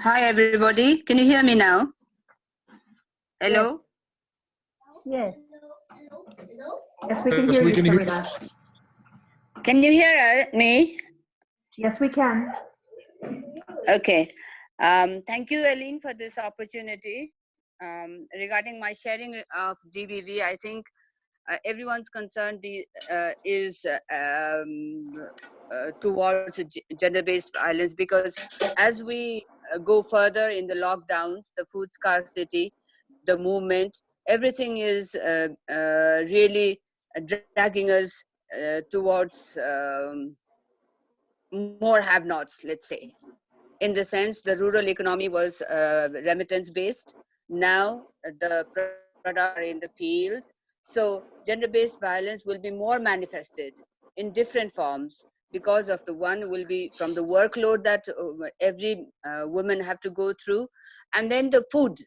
Speaker 7: Hi, everybody. Can you hear me now? Hello?
Speaker 1: Yes.
Speaker 3: Yes, we can
Speaker 2: Yes,
Speaker 3: hear
Speaker 2: we
Speaker 3: you,
Speaker 2: can hear you.
Speaker 7: Can you hear uh, me?
Speaker 3: Yes, we can.
Speaker 7: Okay. Um, thank you, Eileen, for this opportunity. Um, regarding my sharing of GBV, I think uh, everyone's concern the, uh, is uh, um, uh, towards gender-based violence because as we go further in the lockdowns, the food scarcity, the movement, everything is uh, uh, really dragging us uh, towards um, more have-nots, let's say. In the sense, the rural economy was uh, remittance-based. Now the products are in the fields. So gender-based violence will be more manifested in different forms because of the one will be from the workload that uh, every uh, woman have to go through, and then the food.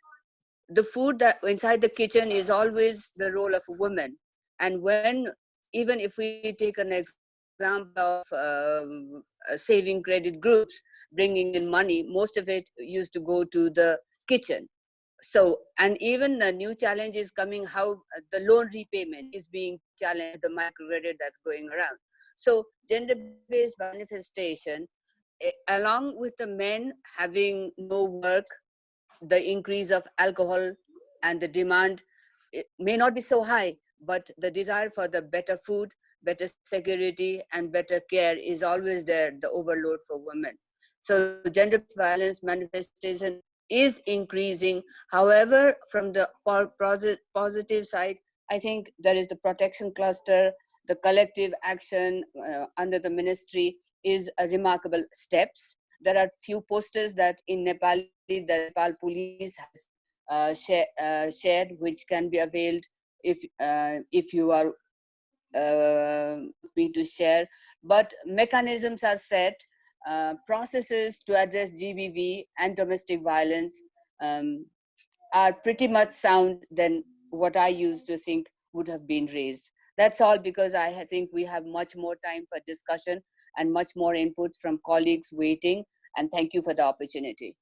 Speaker 7: The food that inside the kitchen is always the role of a woman. And when, even if we take an example of uh, saving credit groups, bringing in money, most of it used to go to the kitchen. So, and even the new challenge is coming how the loan repayment is being challenged, the microcredit that's going around. So, gender based manifestation, eh, along with the men having no work, the increase of alcohol and the demand may not be so high, but the desire for the better food, better security, and better care is always there, the overload for women. So gender violence manifestation is increasing. However, from the positive side, I think there is the protection cluster, the collective action uh, under the ministry is a remarkable steps. There are few posters that in Nepali, the Nepal police has uh, share, uh, shared, which can be availed if uh, if you are uh, to share. But mechanisms are set, uh, processes to address GBV and domestic violence um, are pretty much sound than what I used to think would have been raised. That's all because I think we have much more time for discussion and much more inputs from colleagues waiting. And thank you for the opportunity.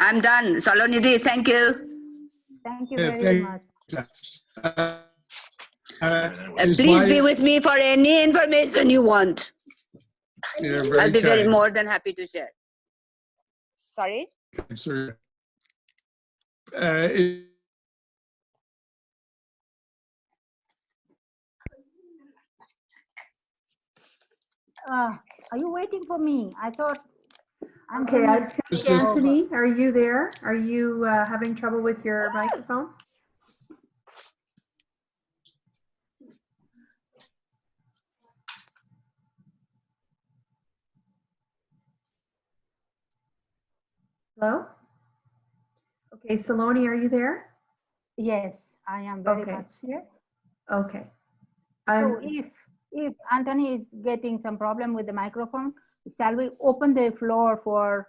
Speaker 7: I'm done. Saloni Didi, thank you.
Speaker 1: Thank you very much.
Speaker 2: Uh, uh,
Speaker 7: please
Speaker 2: my-
Speaker 7: be with me for any information you want. I'll be very more than happy to share. Sorry?
Speaker 2: Sir. Uh, is-
Speaker 1: Uh, are you waiting for me? I thought.
Speaker 3: Okay, I
Speaker 1: Anthony
Speaker 3: think
Speaker 2: It's just-
Speaker 3: Anthony, are you there? Are you uh, having trouble with your microphone? Hello? Okay, Saloni, are you there?
Speaker 1: Yes, I am very
Speaker 3: Okay.
Speaker 1: much here.
Speaker 3: Okay.
Speaker 1: So if, if Anthony is getting some problem with the microphone, shall we open the floor for,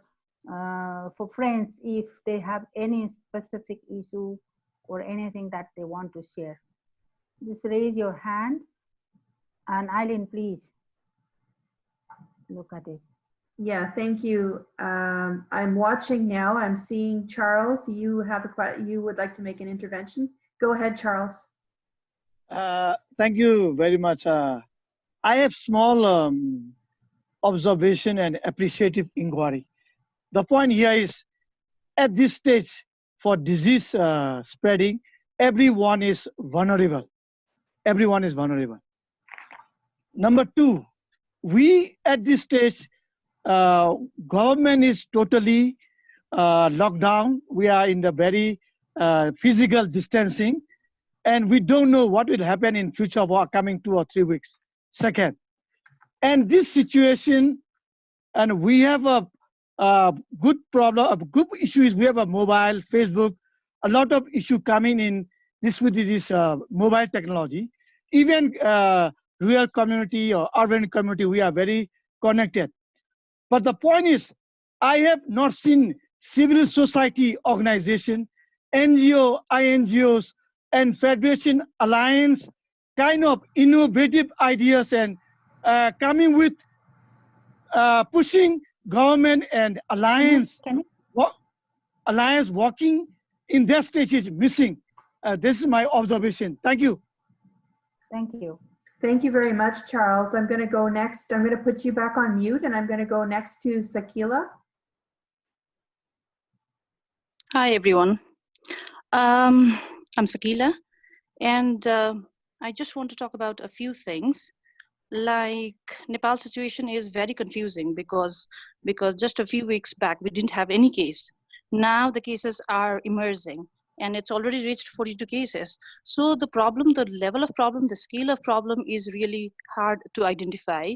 Speaker 1: uh, for friends if they have any specific issue or anything that they want to share? Just raise your hand. And Eileen, please. Look at it.
Speaker 3: Yeah, thank you. Um, I'm watching now. I'm seeing Charles. You have a, you would like to make an intervention? Go ahead, Charles.
Speaker 8: Uh, thank you very much. Uh, I have small um, observation and appreciative inquiry. The point here is, at this stage for disease uh, spreading, everyone is vulnerable. Everyone is vulnerable. Number two, we at this stage, uh, government is totally uh, locked down. We are in the very uh, physical distancing and we don't know what will happen in future for coming two or three weeks second and this situation and we have a, a good problem a good issue is we have a mobile facebook a lot of issue coming in this with this uh, mobile technology even uh, rural community or urban community, we are very connected. But the point is, I have not seen civil society organization, NGO, INGOs, and Federation Alliance kind of innovative ideas and uh, coming with uh, pushing government and alliance
Speaker 1: Can you-
Speaker 8: wo- alliance working in that stage is missing. Uh, this is my observation. Thank you.
Speaker 1: Thank you.
Speaker 3: Thank you very much, Charles. I'm going to go next. I'm going to put you back on mute and I'm going to go next to Sakila.
Speaker 9: Hi, everyone. Um, I'm Sakila, and uh, I just want to talk about a few things. Like Nepal situation is very confusing because because just a few weeks back we didn't have any case. Now the cases are emerging, and it's already reached 42 cases. So the problem, the level of problem, the scale of problem is really hard to identify.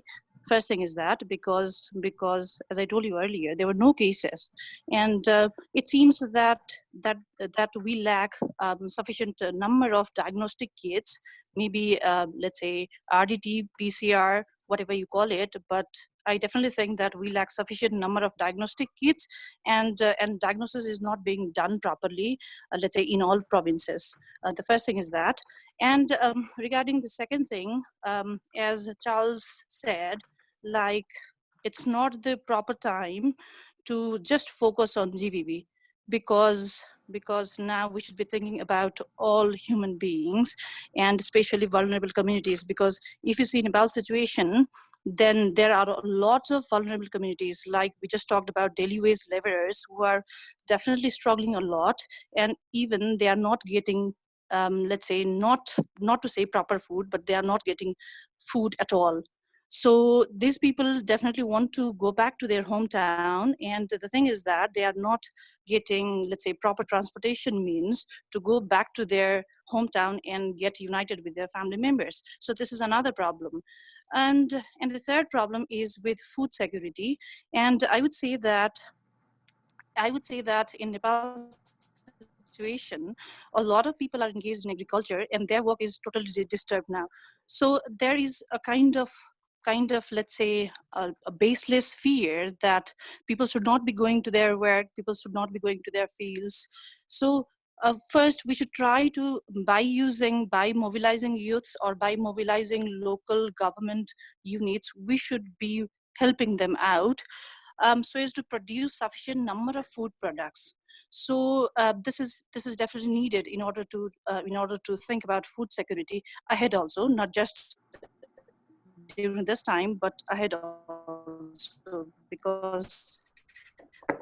Speaker 9: First thing is that because because as I told you earlier, there were no cases, and uh, it seems that that that we lack um, sufficient number of diagnostic kits maybe uh, let's say rdt pcr whatever you call it but i definitely think that we lack sufficient number of diagnostic kits and uh, and diagnosis is not being done properly uh, let's say in all provinces. Uh, the first thing is that. And um, regarding the second thing um, as charles said like it's not the proper time to just focus on gvb because because now we should be thinking about all human beings and especially vulnerable communities because if you see Nepal situation then there are lots of vulnerable communities. Like we just talked about daily wage laborers who are definitely struggling a lot and even they are not getting um, let's say not not to say proper food but they are not getting food at all so these people definitely want to go back to their hometown and the thing is that they are not getting let's say proper transportation means to go back to their hometown and get united with their family members. So this is another problem. And and the third problem is with food security. And i would say that i would say that in nepal situation a lot of people are engaged in agriculture and their work is totally disturbed now. So there is a kind of kind of let's say a, a, baseless fear that people should not be going to their work people should not be going to their fields. So uh, first we should try to by using by mobilizing youths or by mobilizing local government units we should be helping them out um, so as to produce sufficient number of food products. So uh, this is this is definitely needed in order to uh, in order to think about food security ahead also not just during this time, but ahead also because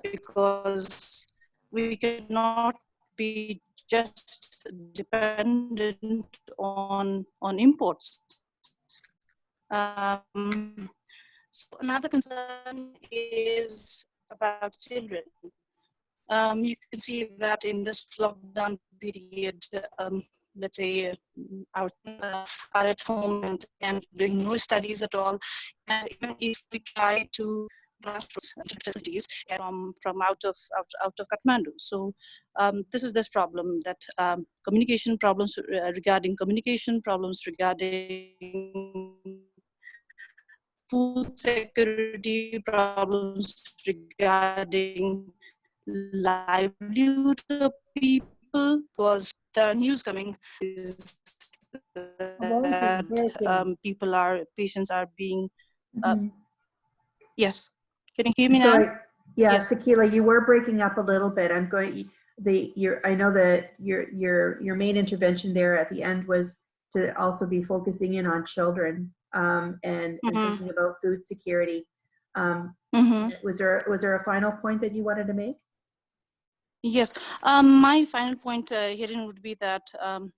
Speaker 9: because we cannot be just dependent on on imports. Um, so another concern is about children. Um, you can see that in this lockdown period, um, let's say out uh, are at home and, and doing no studies at all. And even if we try to facilities from from out of out, out of kathmandu. So um, this is this problem that um, communication problems uh, regarding communication problems regarding food security problems regarding livelihood of people because the news coming is that um, people are patients are being uh,
Speaker 3: Mhm.
Speaker 9: yes can you hear me
Speaker 3: Sorry.
Speaker 9: now
Speaker 3: Yeah,
Speaker 9: Yes.
Speaker 3: Sakila, you were breaking up a little bit. I'm going, the, your, I know that your, your, your main intervention there at the end was to also be focusing in on children um, and, and
Speaker 9: Mhm.
Speaker 3: thinking about food security. Um,
Speaker 9: Mhm.
Speaker 3: was there, was there a final point that you wanted to make?
Speaker 9: Yes, um, my final point uh, herein would be that um,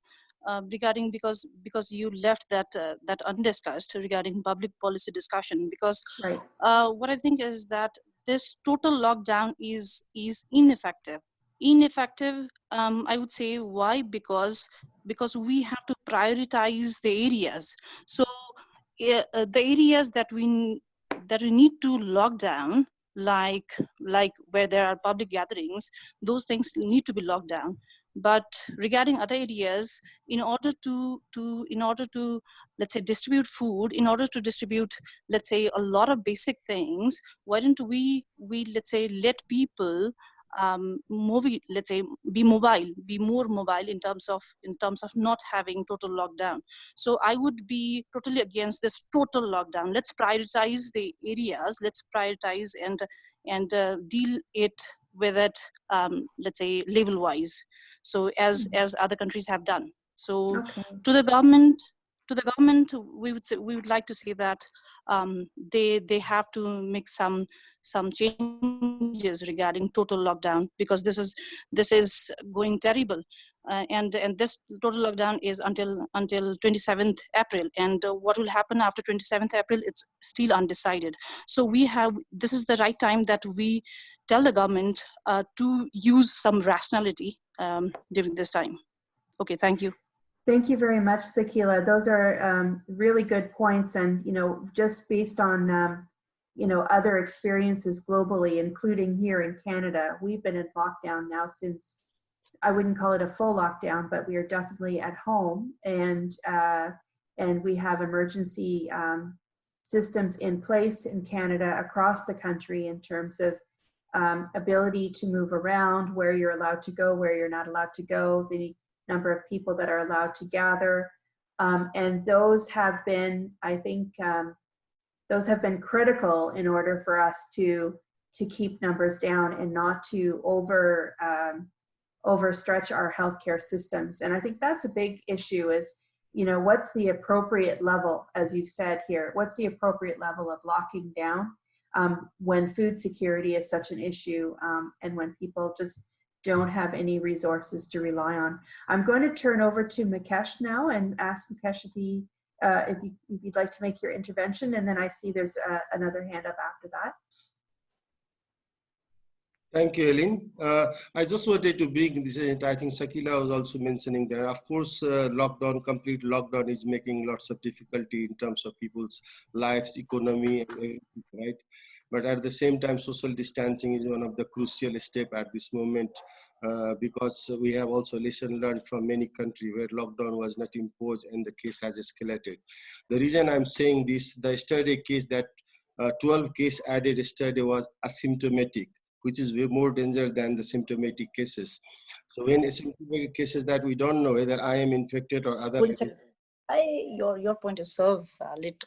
Speaker 9: uh, regarding because because you left that uh, that undiscussed regarding public policy discussion because
Speaker 3: Right.
Speaker 9: uh, what I think is that this total lockdown is is ineffective. Ineffective, um, I would say why because because we have to prioritize the areas. So uh, the areas that we that we need to lock down like like where there are public gatherings those things need to be locked down. But regarding other areas, in order to, to, in order to, let's say, distribute food, in order to distribute, let's say, a lot of basic things, why don't we, we let's say, let people um, movie, let's say, be mobile, be more mobile in terms of in terms of not having total lockdown. So I would be totally against this total lockdown. Let's prioritize the areas. Let's prioritize and and uh, deal it with it, um, let's say, level wise. So as as other countries have done. So
Speaker 3: Okay.
Speaker 9: to the government, to the government, we would say we would like to say that um, they they have to make some some changes regarding total lockdown because this is this is going terrible. Uh, and and this total lockdown is until until 27th april. And uh, what will happen after 27th april it's still undecided. So we have this is the right time that we tell the government uh, to use some rationality um, during this time. Okay thank you.
Speaker 3: Thank you very much, Sakila. Those are um, really good points. And, you know, just based on, um, you know, other experiences globally, including here in Canada, we've been in lockdown now since, I wouldn't call it a full lockdown, but we are definitely at home. And, uh, and we have emergency um, systems in place in Canada across the country in terms of um, ability to move around, where you're allowed to go, where you're not allowed to go, the number of people that are allowed to gather. Um, and those have been, I think, um, those have been critical in order for us to to keep numbers down and not to over um, overstretch our healthcare systems. And I think that's a big issue is, you know, what's the appropriate level, as you've said here, what's the appropriate level of locking down um, when food security is such an issue um, and when people just don't have any resources to rely on. I'm going to turn over to Mukesh now and ask Mukesh if he, uh, if, you, if you'd like to make your intervention, and then I see there's uh, another hand up after that.
Speaker 5: Thank you, Ellen. Uh, I just wanted to bring this, in. I think Sakila was also mentioning that, of course, uh, lockdown, complete lockdown is making lots of difficulty in terms of people's lives, economy, and everything, right? But at the same time, social distancing is one of the crucial step at this moment uh, because we have also lesson learned from many countries where lockdown was not imposed and the case has escalated. The reason I'm saying this, the study case that uh, 12 case added study was asymptomatic which is way more dangerous than the symptomatic cases. So when asymptomatic cases that we don't know whether I am infected or other.
Speaker 9: I, your, your point is so valid.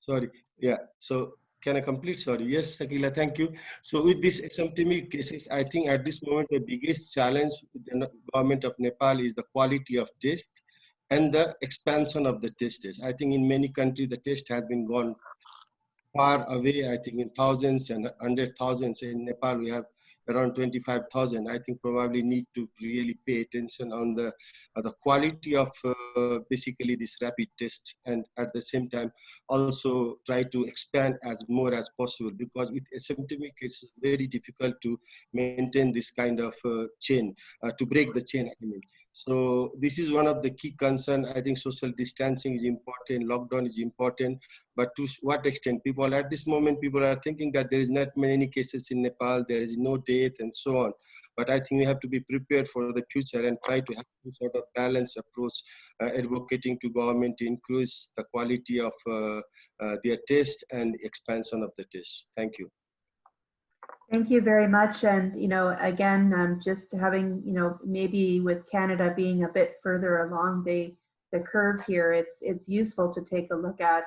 Speaker 5: Sorry, yeah. So can I complete? Sorry. Yes, Sakila, thank you. So with these asymptomatic cases, I think at this moment, the biggest challenge with the government of Nepal is the quality of test and the expansion of the tests. I think in many countries, the test has been gone far away, I think in thousands and hundred thousands. In Nepal, we have around 25,000. I think probably need to really pay attention on the, uh, the quality of uh, basically this rapid test and at the same time also try to expand as more as possible because with asymptomatic it's very difficult to maintain this kind of uh, chain, uh, to break the chain, I mean. So this is one of the key concern. I think social distancing is important, lockdown is important, but to what extent? People at this moment, people are thinking that there is not many cases in Nepal, there is no death and so on. But I think we have to be prepared for the future and try to have some sort of balanced approach, uh, advocating to government to increase the quality of uh, uh, their test and expansion of the test. Thank you.
Speaker 3: Thank you very much. And, you know, again, um, just having, you know, maybe with Canada being a bit further along the, the curve here, it's, it's useful to take a look at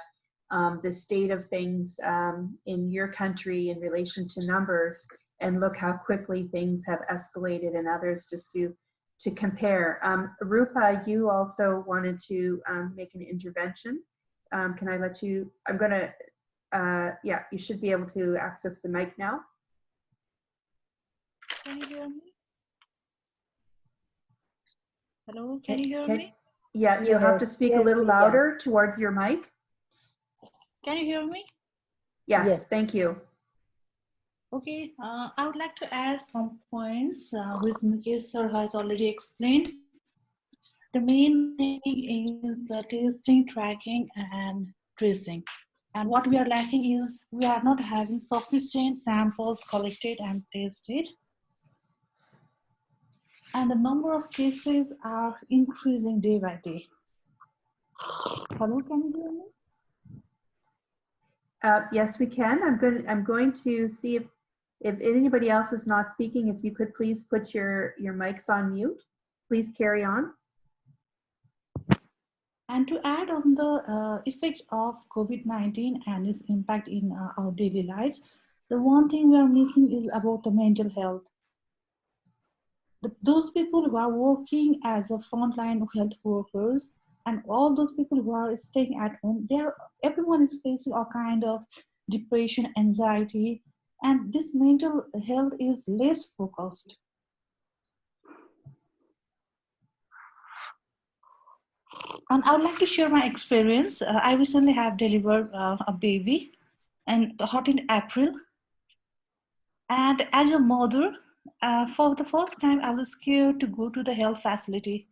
Speaker 3: um, the state of things um, in your country in relation to numbers and look how quickly things have escalated in others just to, to compare. Um, Rupa, you also wanted to um, make an intervention. Um, can I let you, I'm gonna, uh, yeah, you should be able to access the mic now.
Speaker 10: Can you hear me? Hello, can you hear
Speaker 3: Can-
Speaker 10: me?
Speaker 3: Yeah, you have to speak a little louder towards your mic.
Speaker 10: Can you hear me?
Speaker 3: Yes,
Speaker 4: Yes.
Speaker 3: thank you.
Speaker 10: Okay, uh, I would like to add some points uh, which Mukesh sir has already explained. The main thing is the testing, tracking, and tracing. And what we are lacking is we are not having sufficient samples collected and tested. And the number of cases are increasing day by day. Hello, can you hear me?
Speaker 3: Uh, yes, we can. I'm going, I'm going to see if, if anybody else is not speaking, if you could please put your, your mics on mute. Please carry on.
Speaker 10: And to add on the uh, effect of COVID-19 and its impact in uh, our daily lives, the one thing we are missing is about the mental health. The, those people who are working as a frontline health workers and all those people who are staying at home, they're, everyone is facing a kind of depression, anxiety, and this mental health is less focused. And I would like to share my experience. Uh, I recently have delivered uh, a baby and hot in April. And as a mother, uh, for the first time, I was scared to go to the health facility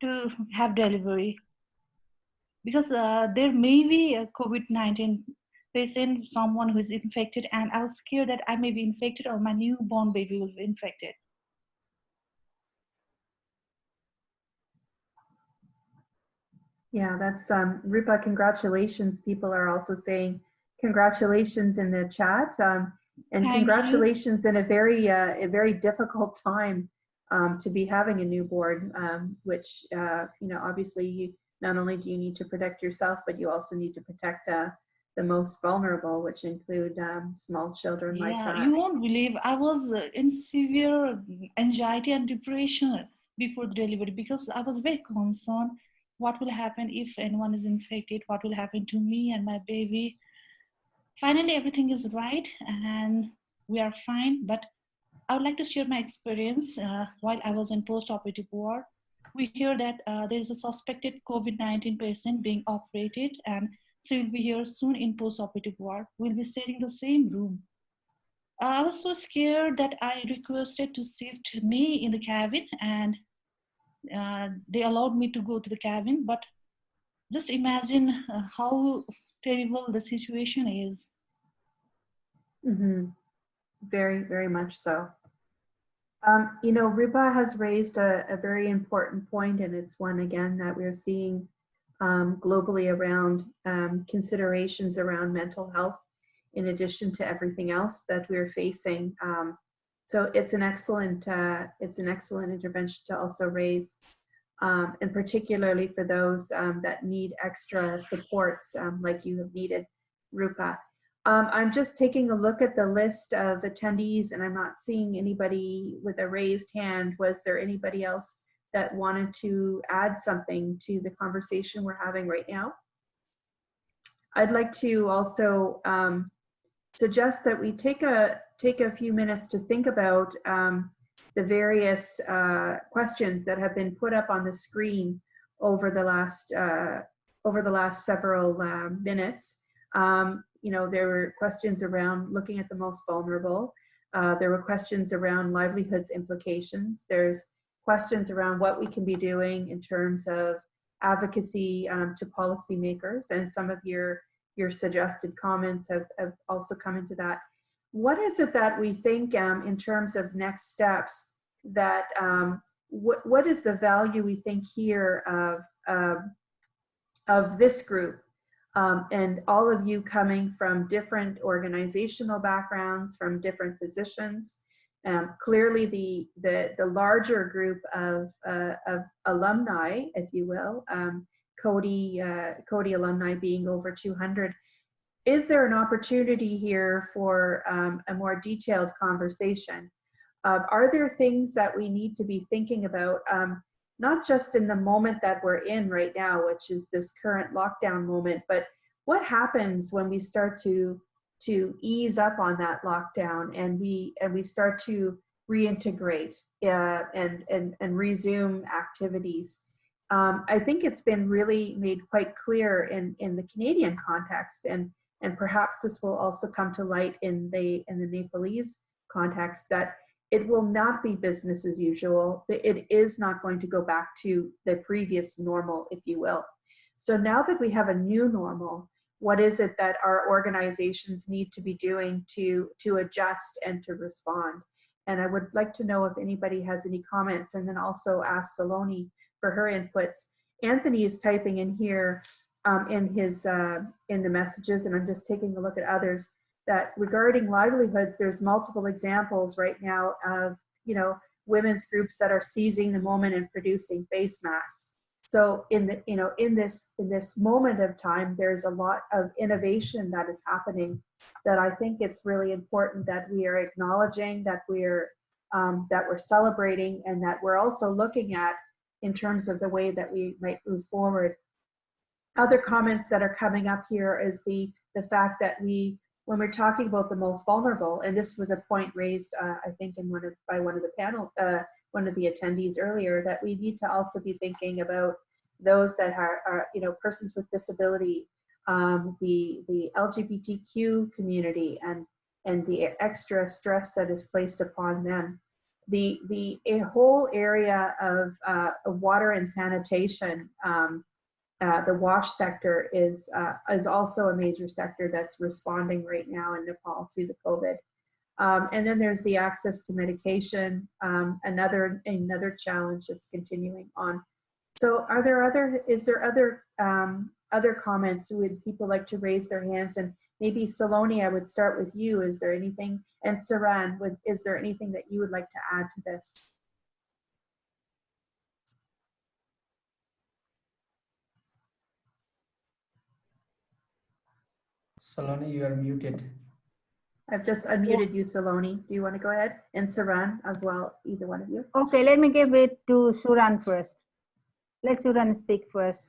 Speaker 10: to have delivery because uh, there may be a COVID-19 patient, someone who is infected, and I was scared that I may be infected or my newborn baby will be infected.
Speaker 3: Yeah, that's um, Rupa. Congratulations. People are also saying congratulations in the chat, um, and
Speaker 10: Thank you.
Speaker 3: congratulations in a very uh, a very difficult time um, to be having a newborn. Um, which uh, you know, obviously, you not only do you need to protect yourself, but you also need to protect uh, the most vulnerable, which include um, small children like
Speaker 10: Yeah,
Speaker 3: that.
Speaker 10: you won't believe I was uh, in severe anxiety and depression before the delivery because I was very concerned what will happen if anyone is infected, what will happen to me and my baby. Finally, everything is right and we are fine, but I would like to share my experience uh, while I was in post-operative ward. We hear that uh, there is a suspected COVID-19 patient being operated and she will be here soon in post-operative ward. We'll be sharing the same room. I was so scared that I requested to shift me in the cabin and uh, they allowed me to go to the cabin. But just imagine uh, how terrible the situation is.
Speaker 3: Mm -hmm. Very, very much so. Um, you know, Rupa has raised a, a very important point, and it's one again that we're seeing um, globally around um, considerations around mental health, in addition to everything else that we're facing. Um, so it's an excellent, uh, it's an excellent intervention to also raise, um, and particularly for those um, that need extra supports, um, like you have needed, Rupa. Um, I'm just taking a look at the list of attendees and I'm not seeing anybody with a raised hand. Was there anybody else that wanted to add something to the conversation we're having right now? I'd like to also um, suggest that we take a take a few minutes to think about um, the various uh, questions that have been put up on the screen over the last uh, over the last several uh, minutes. Um, you know, there were questions around looking at the most vulnerable. Uh, there were questions around livelihoods implications. There's questions around what we can be doing in terms of advocacy um, to policymakers, and some of your your suggested comments have, have also come into that. What is it that we think um, in terms of next steps that um, what, what is the value we think here of, um, of this group um, and all of you coming from different organizational backgrounds, from different positions. Um, clearly, the, the, the larger group of, uh, of alumni, if you will, um, Coady, uh, Coady alumni being over 200, is there an opportunity here for um, a more detailed conversation? Uh, are there things that we need to be thinking about, um, not just in the moment that we're in right now, which is this current lockdown moment, but what happens when we start to to ease up on that lockdown and we and we start to reintegrate uh, and, and and resume activities? Um, I think it's been really made quite clear in in the Canadian context, and and perhaps this will also come to light in the in the Nepalese context that it will not be business as usual. It is not going to go back to the previous normal, if you will. So now that we have a new normal, what is it that our organizations need to be doing to, to adjust and to respond? And I would like to know if anybody has any comments and then also ask Saloni for her inputs. Anthony is typing in here um, in his uh, in the messages, and I'm just taking a look at others that regarding livelihoods, there's multiple examples right now of you know women's groups that are seizing the moment and producing face masks. So in the you know in this in this moment of time, there's a lot of innovation that is happening that I think it's really important that we are acknowledging that we're um, that we're celebrating and that we're also looking at in terms of the way that we might move forward. Other comments that are coming up here is the, the fact that we, when we're talking about the most vulnerable, and this was a point raised, uh, I think, in one of, by one of the panel, uh, one of the attendees earlier, that we need to also be thinking about those that are, are you know, persons with disability, um, the, the LGBTQ community, and, and the extra stress that is placed upon them. The the a whole area of uh, water and sanitation, um, uh, the wash sector is uh, is also a major sector that's responding right now in Nepal to the COVID. Um, and then there's the access to medication, um, another another challenge that's continuing on. So, are there other? Is there other um, other comments? Would people like to raise their hands and maybe Saloni, I would start with you. Is there anything, and Saran, would, is there anything that you would like to add to this?
Speaker 11: Saloni, you are muted.
Speaker 3: I've just unmuted you, Saloni. Do you want to go ahead? And Saran as well, either one of you.
Speaker 1: Okay, let me give it to Suran first. Let Suran speak first.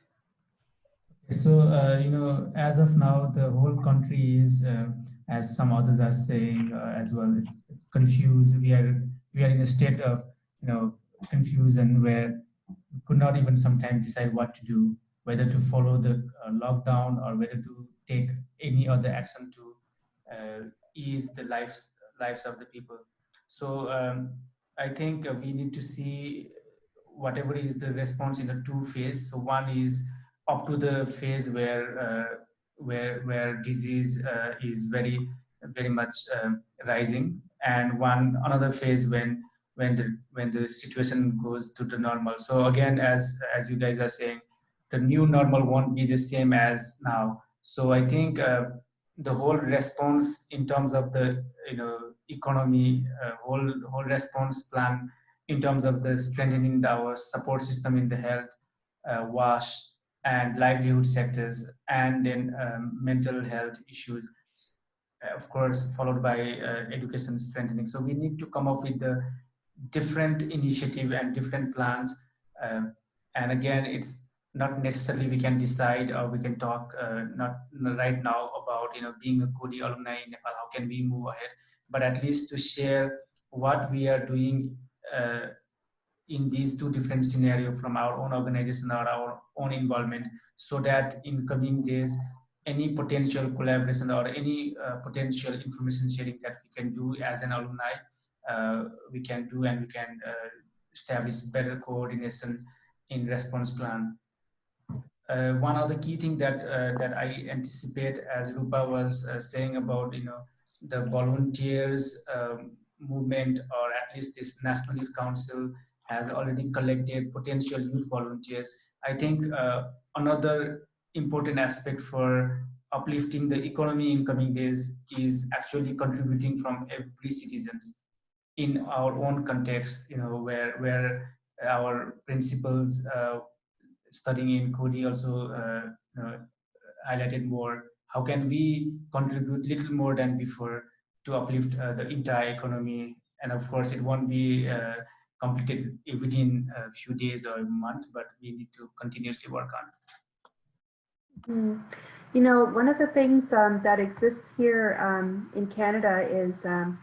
Speaker 11: So, uh, you know, as of now, the whole country is, uh, as some others are saying uh, as well, it's, it's confused. We are, we are in a state of, you know, confusion where we could not even sometimes decide what to do, whether to follow the uh, lockdown or whether to take any other action to uh, ease the lives, lives of the people. So um, I think we need to see whatever is the response in a two phase. So one is up to the phase where uh, where where disease uh, is very very much um, rising and one another phase when when the when the situation goes to the normal so again as as you guys are saying the new normal won't be the same as now so i think uh, the whole response in terms of the you know economy uh, whole whole response plan in terms of the strengthening the, our support system in the health uh, wash and livelihood sectors and then um, mental health issues of course followed by uh, education strengthening. So we need to come up with the different initiative and different plans um, and again it's not necessarily we can decide or we can talk uh, not, right now about you know being a Coady alumni in Nepal how can we move ahead? But at least to share what we are doing uh, in these two different scenarios from our own organization or our own involvement so that in coming days any potential collaboration or any uh, potential information sharing that we can do as an alumni uh, we can do and we can uh, establish better coordination in response plan uh, one other key thing that uh, that I anticipate as Rupa was uh, saying about you know the volunteers um, movement or at least this National Youth Council has already collected potential youth volunteers. I think uh, another important aspect for uplifting the economy in coming days is actually contributing from every citizens in our own context, you know, where, where our principles uh, studying in Coady also uh, know, highlighted more. How can we contribute little more than before to uplift uh, the entire economy? And of course, it won't be uh, completed within a few days or a month, but we need to continuously work on it.
Speaker 3: Mm. You know, one of the things um, that exists here um, in Canada is um,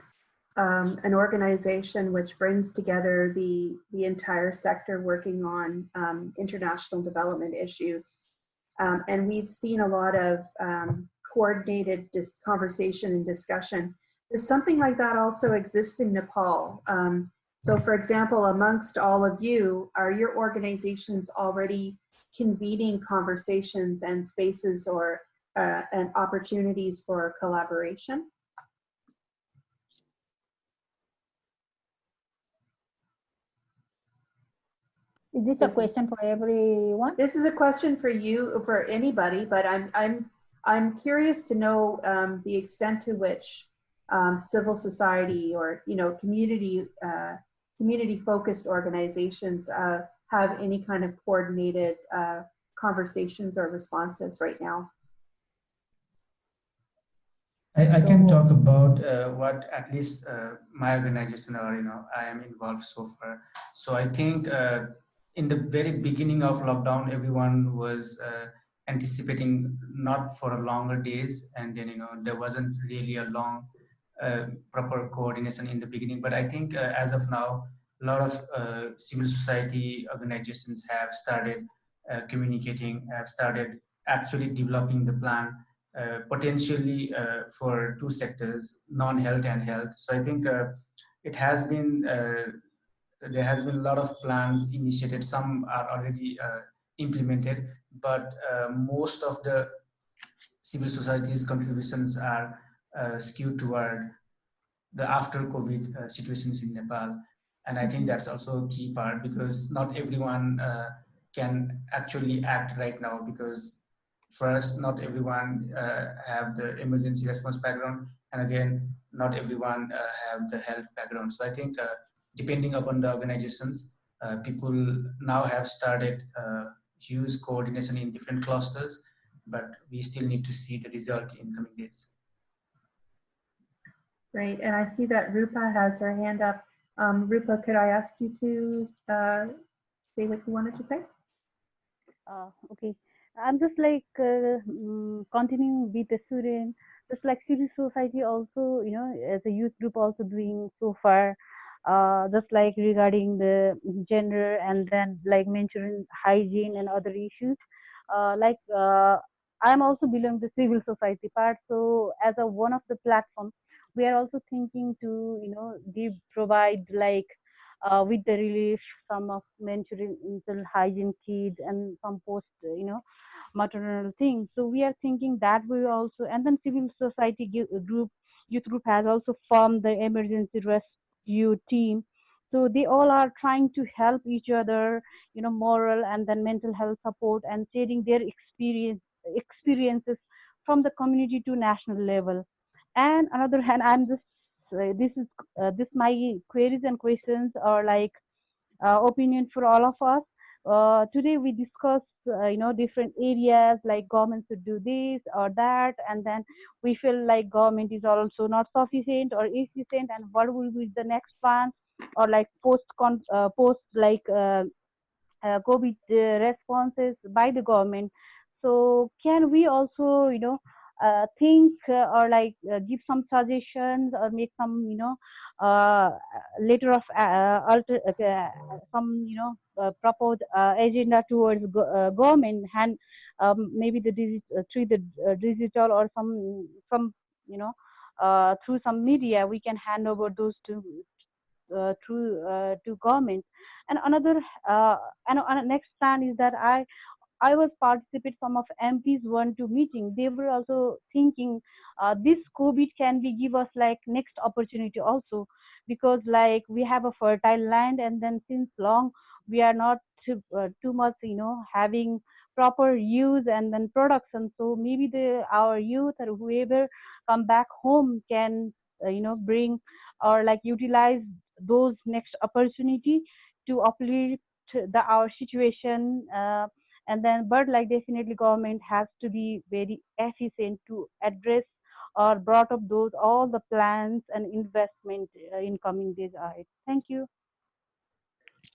Speaker 3: um an organization which brings together the, the entire sector working on um, international development issues. Um, and we've seen a lot of coordinated conversation and discussion. Does something like that also exist in Nepal? So for example, amongst all of you, are your organizations already convening conversations and spaces or uh, and opportunities for collaboration?
Speaker 1: Is this a question for everyone?
Speaker 3: This is a question for you, for anybody, but I'm, I'm, I'm curious to know um, the extent to which um, civil society or, you know, community, uh, community-focused organizations uh, have any kind of coordinated uh, conversations or responses right now.
Speaker 11: I, I can talk about uh, what at least uh, my organization or you know I am involved so far. So I think uh, in the very beginning of lockdown, everyone was uh, anticipating not for a longer days, and then you know there wasn't really a long uh, proper coordination in the beginning. But I think uh, as of now, a lot of uh, civil society organizations have started uh, communicating, have started actually developing the plan uh, potentially for two sectors, non-health and health. So I think it has been, there has been a lot of plans initiated. Some are already uh, implemented, but uh, most of the civil society's contributions are uh, skewed toward the after COVID situations in Nepal. And I think that's also a key part because not everyone can actually act right now because first, not everyone uh, have the emergency response background, and again, not everyone uh, have the health background. So I think uh, depending upon the organizations, uh, people now have started uh, use coordination in different clusters, but we still need to see the result in coming days.
Speaker 3: Great, and I see that Rupa has her hand up. Um, Rupa, could I ask you to uh, say what you wanted to say?
Speaker 6: Uh, okay, I'm just like uh, mm, continuing with the student, just like civil society also, you know, as a youth group also doing so far, uh, just like regarding the gender and then like mentioning hygiene and other issues. Uh, like uh, I'm also belong to civil society part, so as a one of the platform, we are also thinking to you know give provide like uh, with the relief some of mental hygiene kit and some post you know maternal things so we are thinking that we also and then civil society group youth group has also formed the emergency rescue team. So they all are trying to help each other you know moral and then mental health support and sharing their experience experiences from the community to national level. And another hand i'm just uh, this is uh, this my queries and questions are like uh, opinion for all of us uh, today we discuss uh, you know different areas like government should do this or that and then we feel like government is also not sufficient or efficient and what will be the next plan? Or like post con uh, post like uh, uh, covid uh, responses by the government. So can we also you know think or like give some suggestions or make some you know letter of uh, alter, uh, some you know uh, proposed uh, agenda towards go- uh, government and um, maybe the digi- uh, through the uh, digital or some some you know uh, through some media we can hand over those to uh, through uh, to government. And another uh, and uh, next plan is that i I was participate some of MPs one to meeting. They were also thinking uh, this COVID can be give us like next opportunity also because like we have a fertile land and then since long we are not too, uh, too much you know having proper use and then production. So maybe the our youth or whoever come back home can uh, you know bring or like utilize those next opportunity to uplift the our situation. Uh, and then but like definitely government has to be very efficient to address or brought up those all the plans and investment uh, in coming days ahead thank you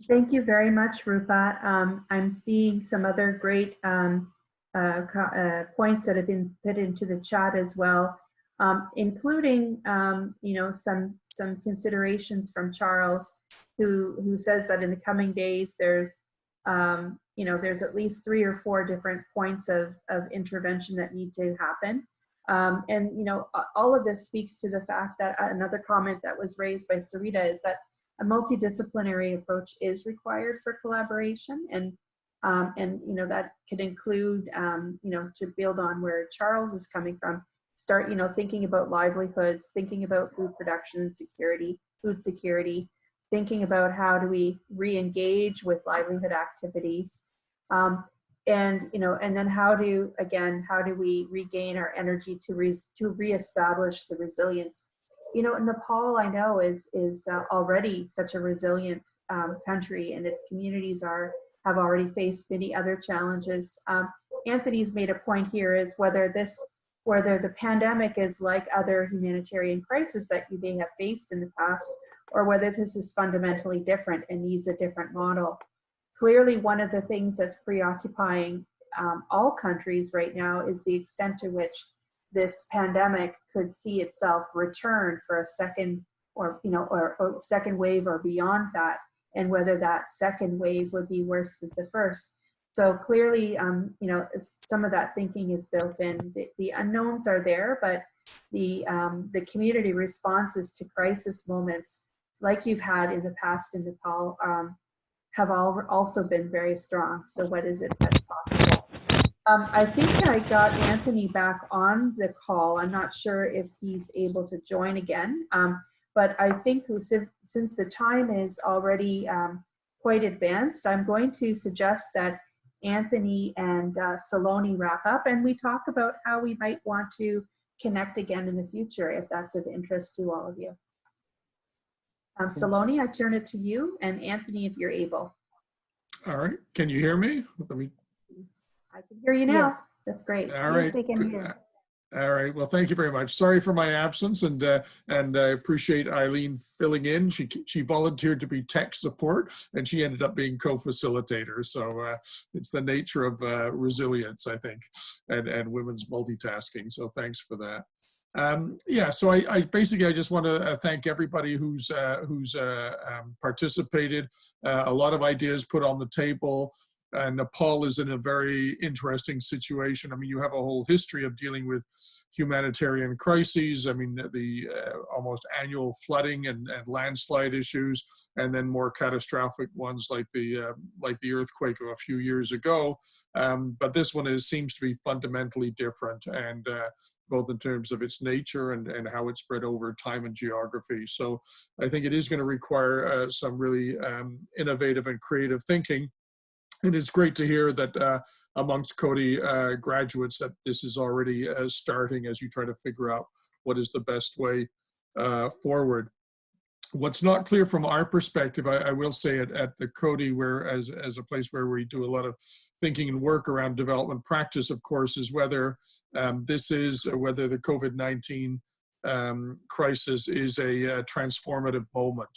Speaker 3: Thank you very much, Rupa. Um, I'm seeing some other great um, uh, uh, points that have been put into the chat as well, um, including um, you know some some considerations from Charles, who who says that in the coming days there's um, you know there's at least three or four different points of of intervention that need to happen. Um, and you know all of this speaks to the fact that uh, another comment that was raised by Sarita is that a multidisciplinary approach is required for collaboration and um, and you know that could include um, you know to build on where Charles is coming from start you know thinking about livelihoods thinking about food production and security food security thinking about how do we re-engage with livelihood activities. Um, and you know and then how do again how do we regain our energy to re to reestablish the resilience you know nepal i know is is uh, already such a resilient um, country and its communities are have already faced many other challenges um, anthony's made a point here is whether this whether the pandemic is like other humanitarian crises that you may have faced in the past or whether this is fundamentally different and needs a different model. Clearly one of the things that's preoccupying um, all countries right now is the extent to which this pandemic could see itself return for a second or you know or, or second wave or beyond that and whether that second wave would be worse than the first. So clearly um, you know some of that thinking is built in. The, the unknowns are there but the um, the community responses to crisis moments like you've had in the past in nepal um, have all also been very strong. So what is it that's possible? Um, I think I got Anthony back on the call. I'm not sure if he's able to join again, um, but I think since the time is already um, quite advanced, I'm going to suggest that Anthony and uh, Saloni wrap up and we talk about how we might want to connect again in the future if that's of interest to all of you. Um, Saloni, I turn it to you, and Anthony, if you're able.
Speaker 2: All right. Can you hear me? Let me.
Speaker 3: I can hear you now.
Speaker 1: Yes.
Speaker 3: That's great.
Speaker 2: All right.
Speaker 1: we can hear.
Speaker 2: All right. Well, thank you very much. Sorry for my absence, and uh, and I appreciate Eileen filling in. She she volunteered to be tech support, and she ended up being co-facilitator. So uh, it's the nature of uh, resilience, I think, and and women's multitasking. So thanks for that. Um, yeah, so I, I, basically I just want to uh, thank everybody who's uh, who's uh, um, participated. Uh, a lot of ideas put on the table. And Nepal is in a very interesting situation. I mean, you have a whole history of dealing with humanitarian crises. I mean, the uh, almost annual flooding and, and, landslide issues, and then more catastrophic ones like the uh, like the earthquake of a few years ago. Um, but this one is seems to be fundamentally different, and uh, both in terms of its nature and, and how it's spread over time and geography. So I think it is going to require uh, some really um, innovative and creative thinking. And it's great to hear that uh, amongst Coady uh, graduates that this is already uh, starting as you try to figure out what is the best way uh, forward. What's not clear from our perspective, I, I will say at, at the Coady, where as, as a place where we do a lot of thinking and work around development practice, of course, is whether um, this is, whether the COVID-19 um, crisis is a, a transformative moment.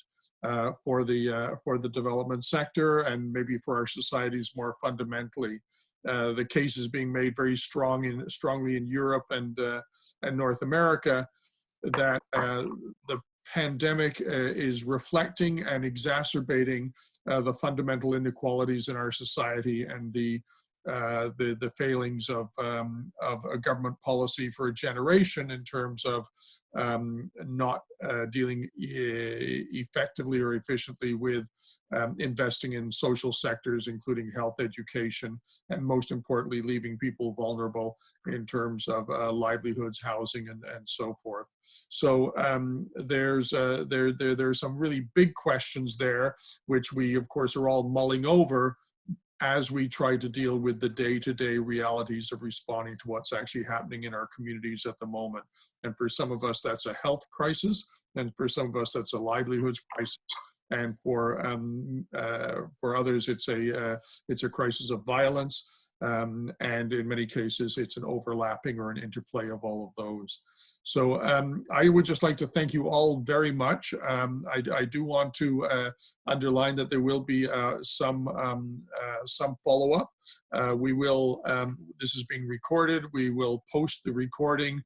Speaker 2: Uh, for the uh, for the development sector and maybe for our societies more fundamentally. Uh, the case is being made very strong in strongly in Europe and uh, and North America that uh, the pandemic is reflecting and exacerbating the fundamental inequalities in our society and the uh, the the failings of um, of a government policy for a generation in terms of um, not uh, dealing e effectively or efficiently with um, investing in social sectors, including health, education, and most importantly, leaving people vulnerable in terms of uh, livelihoods, housing, and, and so forth. So um, there's uh, there there there's some really big questions there, which we of course are all mulling over as we try to deal with the day-to-day -day realities of responding to what's actually happening in our communities at the moment. And for some of us, that's a health crisis. And for some of us, that's a livelihoods crisis. And for um, uh, for others, it's a uh, it's a crisis of violence. Um, and in many cases, it's an overlapping or an interplay of all of those. So um, I would just like to thank you all very much. Um, I, I, do want to uh, underline that there will be uh, some um, uh, some follow-up. Uh, we will, um, this is being recorded, we will post the recording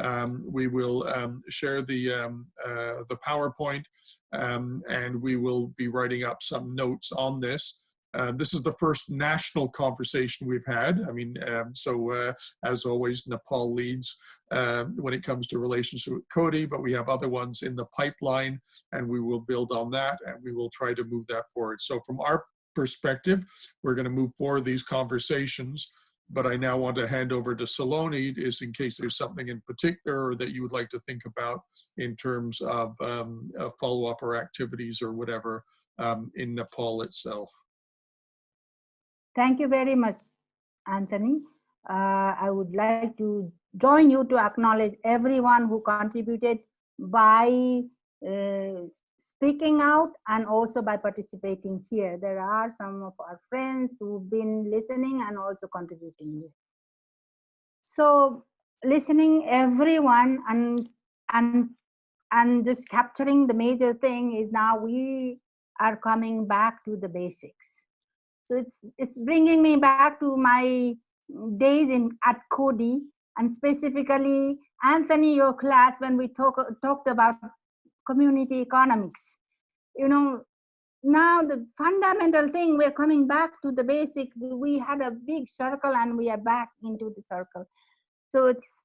Speaker 2: um, we will share the uh, the PowerPoint and we will be writing up some notes on this. Uh, this is the first national conversation we've had. I mean, um, so uh, as always, Nepal leads uh, when it comes to relationship with Coady, but we have other ones in the pipeline and we will build on that and we will try to move that forward. So from our perspective, we're going to move forward these conversations but I now want to hand over to Saloni is in case there's something in particular that you would like to think about in terms of um, follow-up or activities or whatever um, in Nepal itself.
Speaker 1: Thank you very much, Anthony. Uh, I would like to join you to acknowledge everyone who contributed by uh, speaking out and also by participating here. There are some of our friends who've been listening and also contributing here. So listening everyone and and and just capturing the major thing is now we are coming back to the basics. So it's it's bringing me back to my days in at Coady and specifically Anthony, your class when we talk, talked about community economics. You know, now the fundamental thing, we're coming back to the basic, we had a big circle and we are back into the circle. So it's,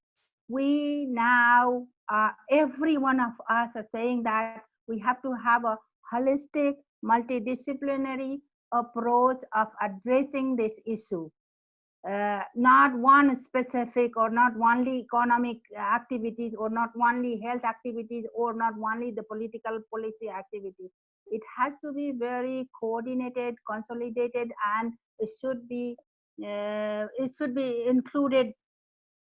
Speaker 1: we now, uh, every one of us are saying that we have to have a holistic, multidisciplinary approach of addressing this issue uh, not one specific or not only economic activities or not only health activities or not only the political policy activities. It has to be very coordinated, consolidated, and it should be uh, it should be included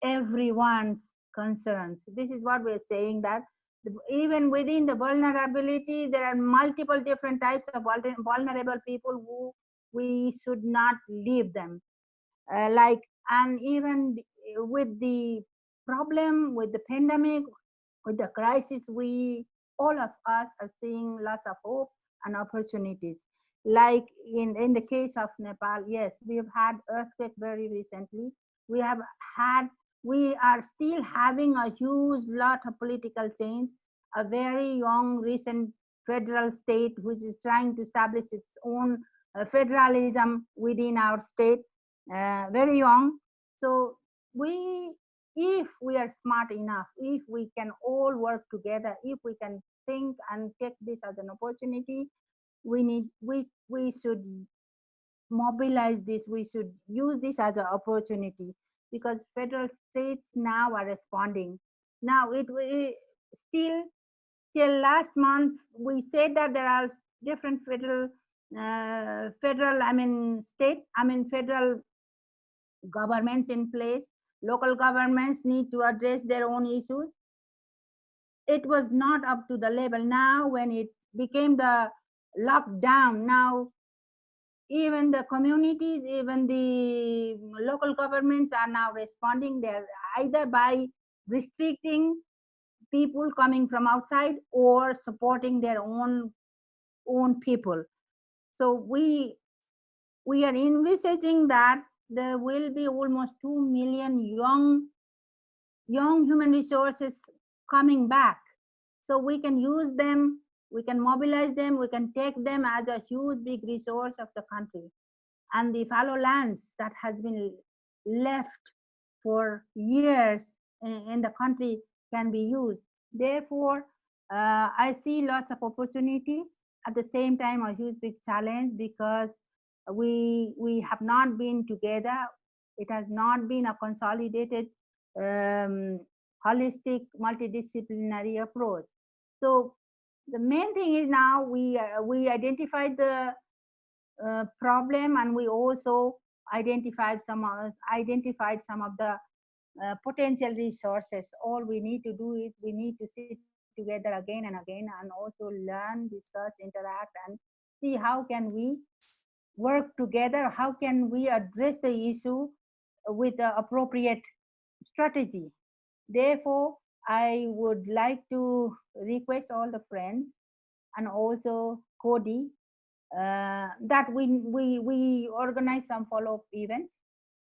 Speaker 1: everyone's concerns. This is what we're saying that even within the vulnerability, there are multiple different types of vulnerable people who we should not leave them. Uh, like and even with the problem with the pandemic with the crisis we all of us are seeing lots of hope and opportunities. Like in in the case of nepal yes we have had earthquake very recently. We have had we are still having a huge lot of political change a very young recent federal state which is trying to establish its own uh, federalism within our state uh, very young. So we, if we are smart enough, if we can all work together, if we can think and take this as an opportunity, we need, we, we should mobilize this, we should use this as an opportunity because federal states now are responding. Now it, it still till last month we said that there are different federal uh, federal i mean state i mean federal governments in place. Local governments need to address their own issues. It was not up to the level. Now when it became the lockdown now even the communities even the local governments are now responding. There either by restricting people coming from outside or supporting their own own people. So we we are envisaging that there will be almost 2 million young young human resources coming back. So we can use them we can mobilize them we can take them as a huge big resource of the country. And the fallow lands that has been left for years in, the country can be used. Therefore uh, i see lots of opportunity. At the same time a huge big challenge because we we have not been together. It has not been a consolidated um, holistic multidisciplinary approach. So the main thing is now we uh, we identified the uh, problem and we also identified some of, identified some of the uh, potential resources all we need to do is we need to sit together again and again and also learn discuss interact and see how can we work together, how can we address the issue with the appropriate strategy. Therefore, I would like to request all the friends and also Coady uh, that we, we, we organize some follow-up events.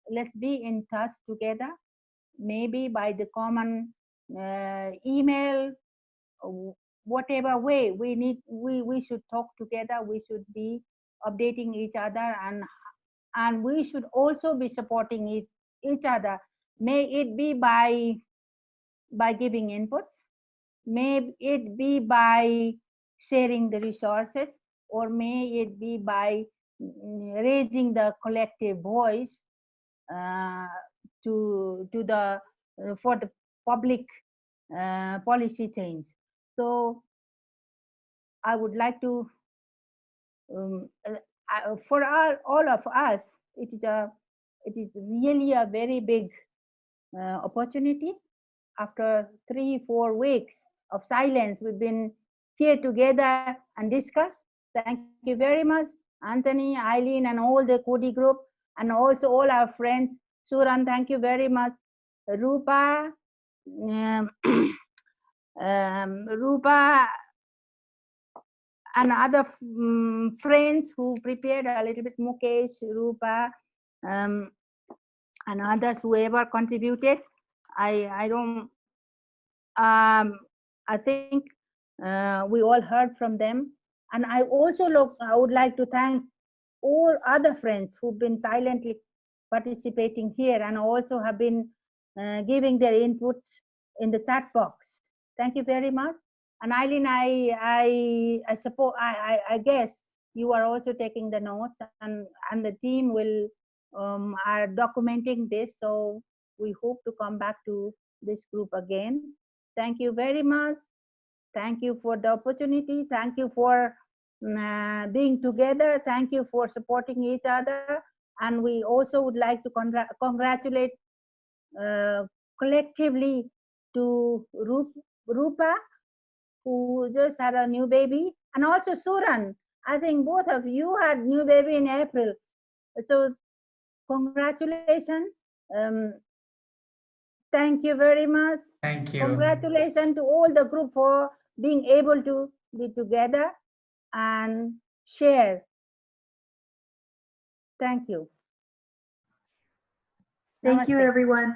Speaker 1: Let's be in touch together, maybe by the common uh, email, whatever way we need, we, we should talk together, we should be updating each other and and we should also be supporting each, each other may it be by by giving inputs may it be by sharing the resources or may it be by mm, raising the collective voice uh, to to the uh, for the public uh, policy change. So I would like to um, uh, for all, all of us, it is a it is really a very big uh, opportunity. After three four weeks of silence, we've been here together and discuss. Thank you very much, Anthony, Eileen, and all the Coady group, and also all our friends. Suran, thank you very much. Rupa, um, um, Rupa, and other um, friends who prepared a little bit, Mukesh, Rupa, um, and others, whoever contributed. I, I don't, um, I think uh, we all heard from them. And I also look, I would like to thank all other friends who've been silently participating here and also have been uh, giving their inputs in the chat box. Thank you very much. And Eileen, I, I, I suppose, I, I, I guess you are also taking the notes and, and the team will, um, are documenting this. So we hope to come back to this group again. Thank you very much. Thank you for the opportunity. Thank you for uh, being together. Thank you for supporting each other. And we also would like to congr congratulate uh, collectively to Rup Rupa, who just had a new baby, and also Suran. I think both of you had new baby in April. So congratulations. Um, thank you very much.
Speaker 11: Thank you.
Speaker 1: Congratulations to all the group for being able to be together and share. Thank you.
Speaker 3: Thank you, everyone.